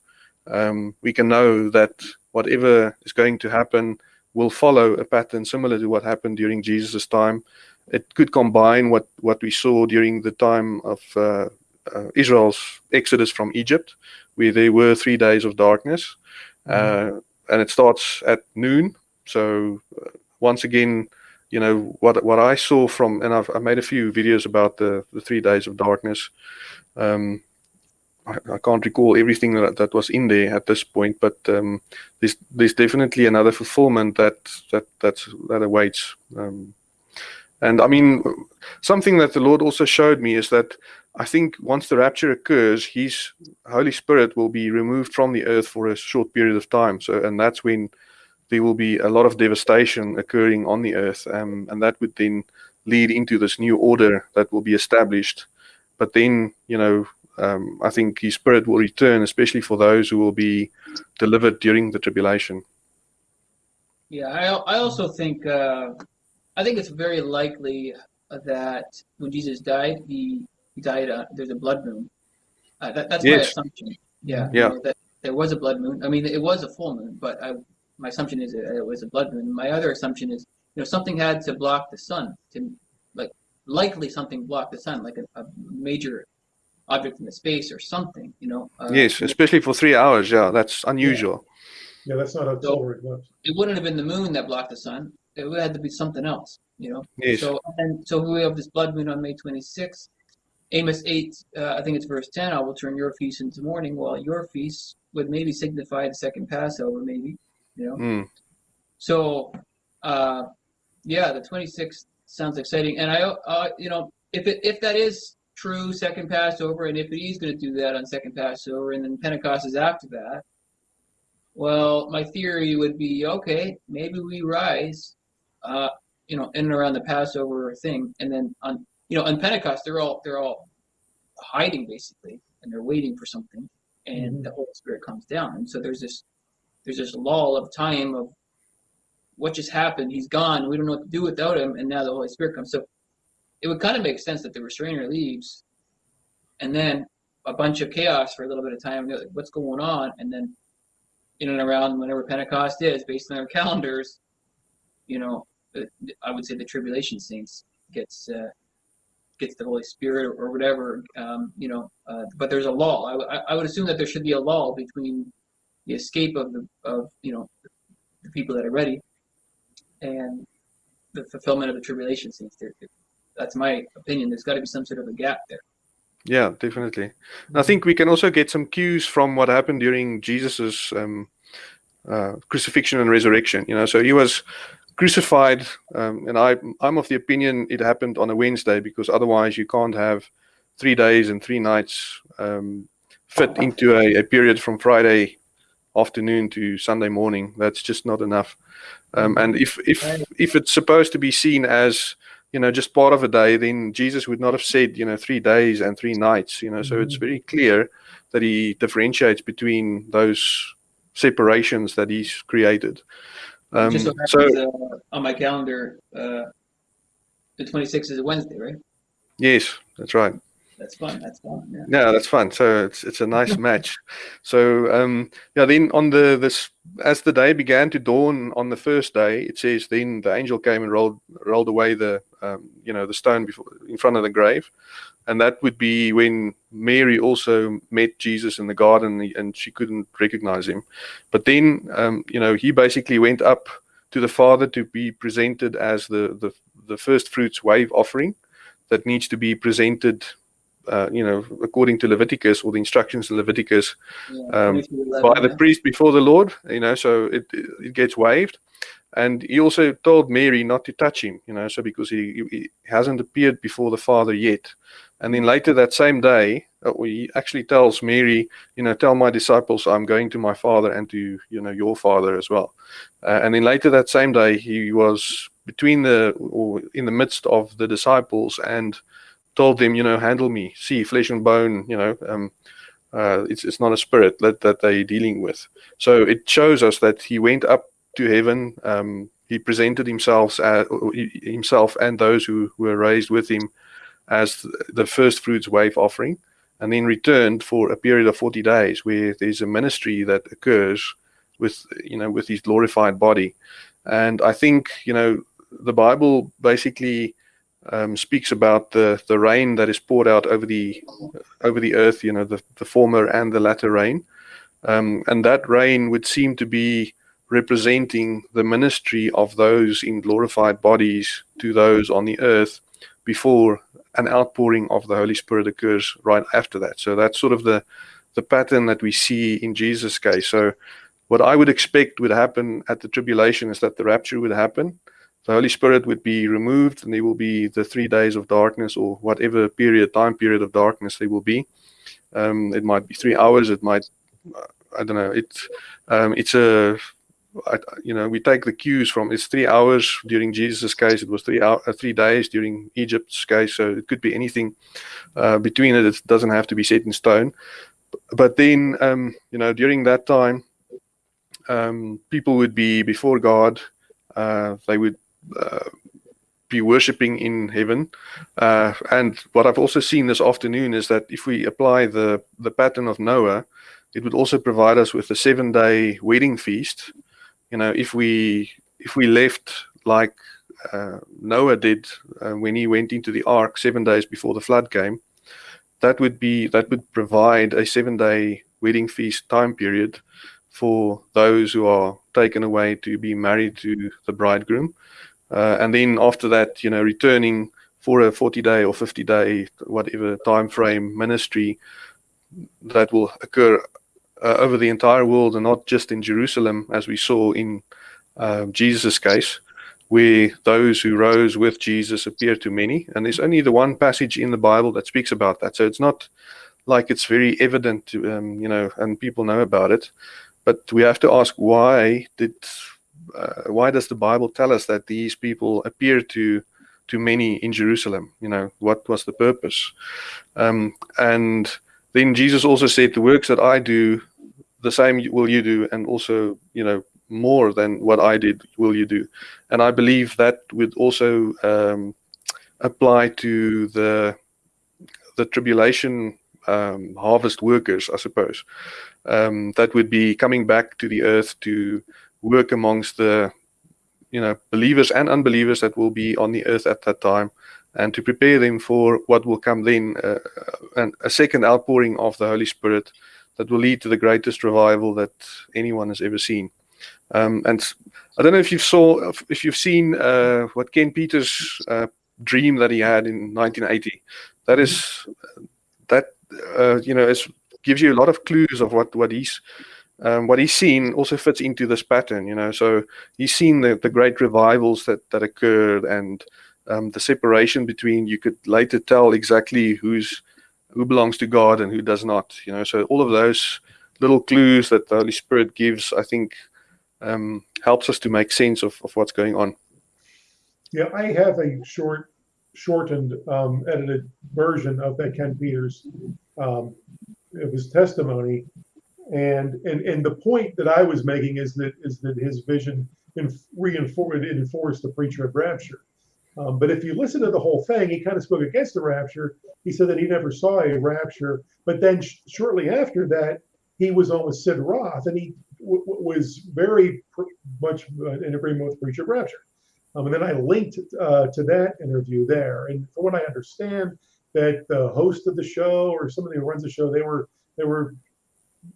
um, we can know that whatever is going to happen will follow a pattern similar to what happened during Jesus' time. It could combine what, what we saw during the time of uh, uh, Israel's exodus from Egypt, where there were three days of darkness, uh, and it starts at noon. So uh, once again, you know what what I saw from, and I've I made a few videos about the the three days of darkness. Um, I, I can't recall everything that, that was in there at this point, but um, there's there's definitely another fulfillment that that that's that awaits. Um, and I mean, something that the Lord also showed me is that I think once the rapture occurs, His Holy Spirit will be removed from the earth for a short period of time. So, and that's when there will be a lot of devastation occurring on the earth, um, and that would then lead into this new order that will be established. But then, you know, um, I think His Spirit will return, especially for those who will be delivered during the tribulation. Yeah, I, I also think uh, I think it's very likely that when Jesus died, he, he died. Uh, there's a blood moon. Uh, that, that's my assumption. Yeah. you Yeah. know, that there was a blood moon. I mean, it was a full moon, but I, my assumption is it was a blood moon. My other assumption is, you know, something had to block the sun to, like, likely something blocked the sun, like a, a major object in the space or something. You know. Uh, yes, especially for three hours. Yeah, that's unusual. Yeah, that's not a solar eclipse. it wouldn't have been the moon that blocked the sun. It would have to be something else, you know. Yes. So and so we have this blood moon on May 26th. Amos 8, uh, I think it's verse 10. I will turn your feast into mourning. while your feast would maybe signify the second Passover, maybe, you know. Mm. So, uh, yeah, the 26th sounds exciting. And I, uh, you know, if it if that is true, second Passover, and if he's going to do that on second Passover, and then Pentecost is after that, well, my theory would be okay, maybe we rise, uh, you know, in and around the Passover thing, and then on, you know, on Pentecost, they're all they're all hiding basically, and they're waiting for something, and Mhm. the Holy Spirit comes down, and so there's this there's this lull of time of what just happened. He's gone. We don't know what to do without him, and now the Holy Spirit comes. So it would kind of make sense that the restrainer leaves, and then a bunch of chaos for a little bit of time. Like, What's going on? And then in and around whenever Pentecost is, based on our calendars, you know, I would say the tribulation saints gets uh, gets the Holy Spirit or, or whatever, um, you know. Uh, but there's a lull. I, w- I- I would assume that there should be a lull between the escape of the of you know the people that are ready and the fulfillment of the tribulation. There, that's my opinion. There's got to be some sort of a gap there. Yeah, definitely. And I think we can also get some cues from what happened during Jesus's um, uh, crucifixion and resurrection. You know, so he was crucified, um, and I I'm of the opinion it happened on a Wednesday because otherwise you can't have three days and three nights um, fit into a, a period from Friday afternoon to Sunday morning. That's just not enough. Um, and if if if it's supposed to be seen as you know just part of a day, then Jesus would not have said you know three days and three nights. You know, so it's very clear that he differentiates between those separations that he's created. Um, Just so, so uh, on my calendar, uh, the 26th is a Wednesday, right? yes, that's right. That's fun. That's fun. Yeah. Yeah, that's fun. So it's it's a nice match. So um, yeah, then on the this as the day began to dawn on the first day, it says then the angel came and rolled rolled away the um, you know the stone before in front of the grave, and that would be when Mary also met Jesus in the garden and she couldn't recognize him, but then um, you know he basically went up to the Father to be presented as the the the first fruits wave offering that needs to be presented uh, you know, according to Leviticus or the instructions in Leviticus, Yeah, Um, by the priest before the Lord, you know, so it it gets waived. And he also told Mary not to touch him, you know, so because he, he hasn't appeared before the Father yet. And then later that same day, uh, he actually tells Mary, you know, tell my disciples I'm going to my Father and to, you know, your Father as well. Uh, and then later that same day, he was between the, or in the midst of the disciples and told them, you know, handle me, see flesh and bone, you know, um, uh, it's it's not a spirit that that they're dealing with. So it shows us that he went up to heaven. Um, he presented himself as, himself and those who were raised with him as the first fruits wave offering, and then returned for a period of forty days, where there's a ministry that occurs with you know with his glorified body. And I think you know the Bible basically um, speaks about the the rain that is poured out over the over the earth, you know, the, the former and the latter rain. Um, and that rain would seem to be representing the ministry of those in glorified bodies to those on the earth before an outpouring of the Holy Spirit occurs right after that. So that's sort of the, the pattern that we see in Jesus' case. So what I would expect would happen at the tribulation is that the rapture would happen the Holy Spirit would be removed, and there will be the three days of darkness, or whatever period, time period of darkness there will be. Um, it might be three hours. It might, uh, I don't know. It's um, it's a, I, you know, we take the cues from. It's three hours during Jesus' case. It was three hour, uh, three days during Egypt's case. So it could be anything uh, between it. It doesn't have to be set in stone. But then, um, you know, during that time, um, people would be before God. Uh, they would be worshipping in heaven. Uh, and what I've also seen this afternoon is that if we apply the, the pattern of Noah, it would also provide us with a seven day wedding feast. You know, if we if we left like uh, Noah did uh, when he went into the ark seven days before the flood came, that would be that would provide a seven day wedding feast time period for those who are taken away to be married to the bridegroom. Uh, and then after that, you know, returning for a 40 day or 50 day, whatever time frame ministry that will occur uh, over the entire world and not just in Jerusalem, as we saw in uh, Jesus' case, where those who rose with Jesus appear to many. And there's only the one passage in the Bible that speaks about that. So it's not like it's very evident, to, um, you know, and people know about it. But we have to ask why did uh, why does the Bible tell us that these people appear to to many in Jerusalem? You know, what was the purpose? Um, and then Jesus also said, "The works that I do, the same will you do, and also, you know, more than what I did will you do." And I believe that would also um, apply to the the tribulation um, harvest workers, I suppose. Um, that would be coming back to the earth to work amongst the you know believers and unbelievers that will be on the earth at that time and to prepare them for what will come then uh, and a second outpouring of the holy spirit that will lead to the greatest revival that anyone has ever seen. Um, and i don't know if you saw if you've seen uh, what ken peters uh, dream that he had in 1980 that is that uh, you know is gives you a lot of clues of what what he's um, what he's seen also fits into this pattern. You know, so he's seen the, the great revivals that that occurred and um, the separation between you could later tell exactly who's who belongs to God and who does not. You know, so all of those little clues that the Holy Spirit gives, I think, um, helps us to make sense of, of what's going on. Yeah, I have a short, shortened, um, edited version of that Ken Peters, um, of his testimony. And, and, and the point that I was making is that, is that his vision reinforced, enforced the pre-trib rapture. Um, but if you listen to the whole thing, he kind of spoke against the rapture. He said that he never saw a rapture, but then sh- shortly after that, he was on with Sid Roth, and he was very much uh, in agreement with pre-trib rapture. Um, and then I linked uh, to that interview there. And from what I understand, that the host of the show or somebody who runs the show, they were they were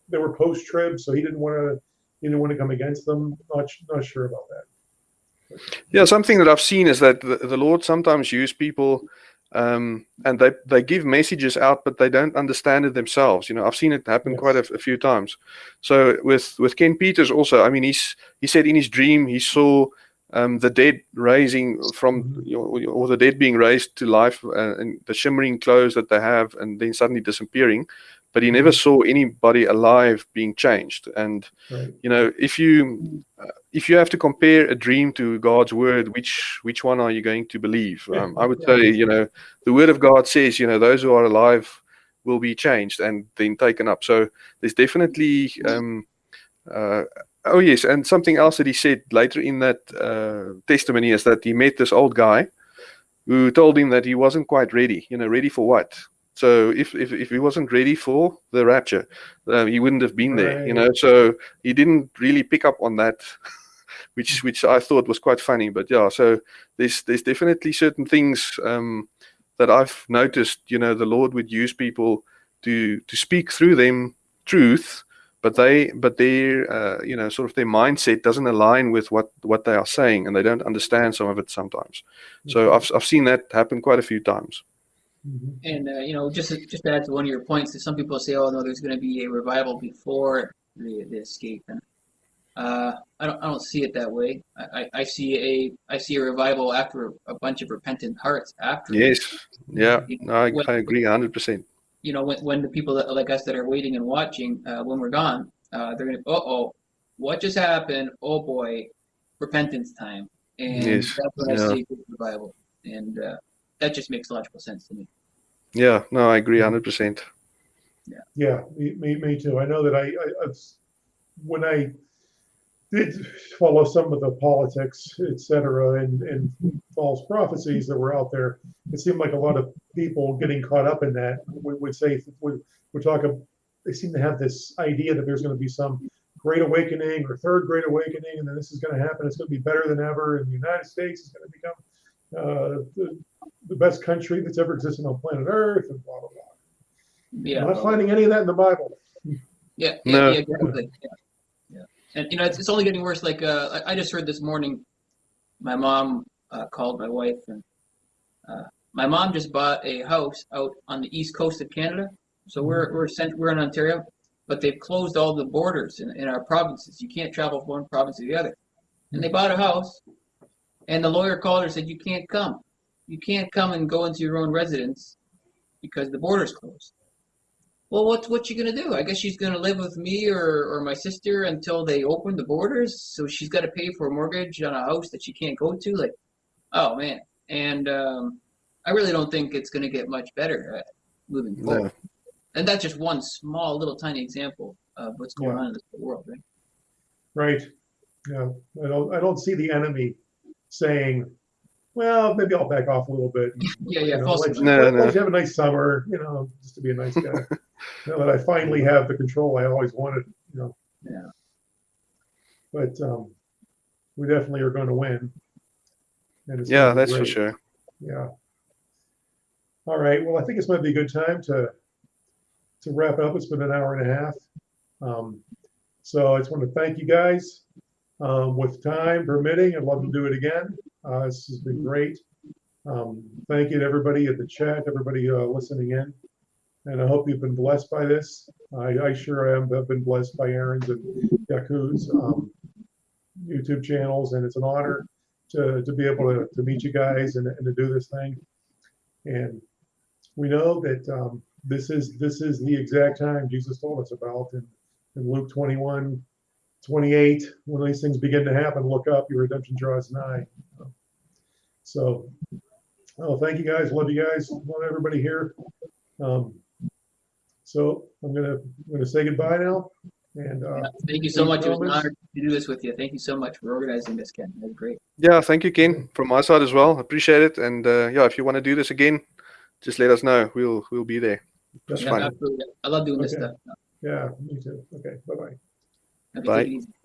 they were post trib, so he didn't want to he didn't want to come against them. Not not sure about that. Yeah, something that I've seen is that the, the Lord sometimes use people um, and they, they give messages out, but they don't understand it themselves. You know, I've seen it happen Yes. quite a, a few times. So with with Ken Peters also, I mean, he's he said in his dream he saw um, the dead raising from you know, or the dead being raised to life uh, and the shimmering clothes that they have, and then suddenly disappearing. But he never saw anybody alive being changed. And Right. you know, if you uh, if you have to compare a dream to God's word, which which one are you going to believe? Um, I would yeah. say, you know, the word of God says, you know, those who are alive will be changed and then taken up. So there's definitely, um, uh, oh yes, and something else that he said later in that uh, testimony is that he met this old guy who told him that he wasn't quite ready. You know, ready for what? So if if, if he wasn't ready for the rapture, uh, he wouldn't have been there. You know, so he didn't really pick up on that. Which, which I thought was quite funny, but yeah. So there's there's definitely certain things um, that I've noticed. You know, the Lord would use people to to speak through them truth, but they but their uh, you know sort of their mindset doesn't align with what what they are saying, and they don't understand some of it sometimes. So I've I've seen that happen quite a few times. Mhm. And uh, you know, just to, just to add to one of your points, that some people say, "Oh no, there's going to be a revival before the, the escape," and uh, I don't I don't see it that way. I, I, I see a I see a revival after a bunch of repentant hearts after. Yes, yeah, no, I, I agree hundred percent. You know, when when the people that, like us that are waiting and watching, uh, when we're gone, uh, they're going to, uh oh, what just happened? Oh boy, repentance time, and Yes, that's when I see revival, and uh, that just makes logical sense to me. Yeah, no, I agree hundred percent. Yeah, me, me, me too. I know that I, I, I've, when I did follow some of the politics, et cetera, and, and false prophecies that were out there, it seemed like a lot of people getting caught up in that would, would say, would, would talk, of- they seem to have this idea that there's going to be some great awakening or third great awakening, and then this is going to happen. It's going to be better than ever, and the United States is going to become the, the best country that's ever existed on planet Earth, and blah, blah, blah. Yeah. I'm not finding any of that in the Bible. Yeah, yeah, No. yeah, exactly. Yeah, yeah. And you know, it's, it's only getting worse. Like uh, I, I just heard this morning, my mom uh, called my wife, and uh, my mom just bought a house out on the east coast of Canada. So we're we're sent, we're in Ontario, but they've closed all the borders in, in our provinces. You can't travel from one province to the other. And they bought a house, and the lawyer called her and said, "You can't come. You can't come and go into your own residence because the border's closed." Well, what's what you gonna do? I guess she's gonna live with me or, or my sister until they open the borders. So she's got to pay for a mortgage on a house that she can't go to. Like, oh man! And um, I really don't think it's gonna get much better uh, moving No. forward. And that's just one small little tiny example of what's going Yeah. on in this world, right? Right. Yeah. I don't I don't see the enemy saying, well, maybe I'll back off a little bit. Yeah, You yeah. know, false let, No, let- no. let you have a nice summer, you know, just to be a nice guy. now that I finally have the control I always wanted, you know. Yeah. But um, we definitely are going to win. And it's Yeah, gonna be that's for sure. Yeah. All right. Well, I think this might be a good time to to wrap up. It's been an hour and a half. Um, so I just want to thank you guys. Um, with time permitting, I'd love to do it again. Uh, this has been great. Um, thank you to everybody at the chat, everybody uh, listening in. And I hope you've been blessed by this. I, I sure am. I've been blessed by Aaron's and Yaku's um, YouTube channels, and it's an honor to, to be able to, to meet you guys and, and to do this thing. And we know that um, this is this is the exact time Jesus told us about in, in Luke 21, 28. When these things begin to happen, look up, your redemption draws nigh. So, oh, thank you guys. Love you guys. Love everybody here. Um, so I'm gonna I'm gonna say goodbye now. And uh, Thank you so Any much. It was an honor to do this with you. Thank you so much for organizing this, Ken. That was great. Yeah, thank you, Ken, from my side as well. Appreciate it. And uh, yeah, if you want to do this again, just let us know. We'll we'll be there. It's Yeah, fun. absolutely. I love doing this stuff. yeah, me too. Okay, bye bye. Bye.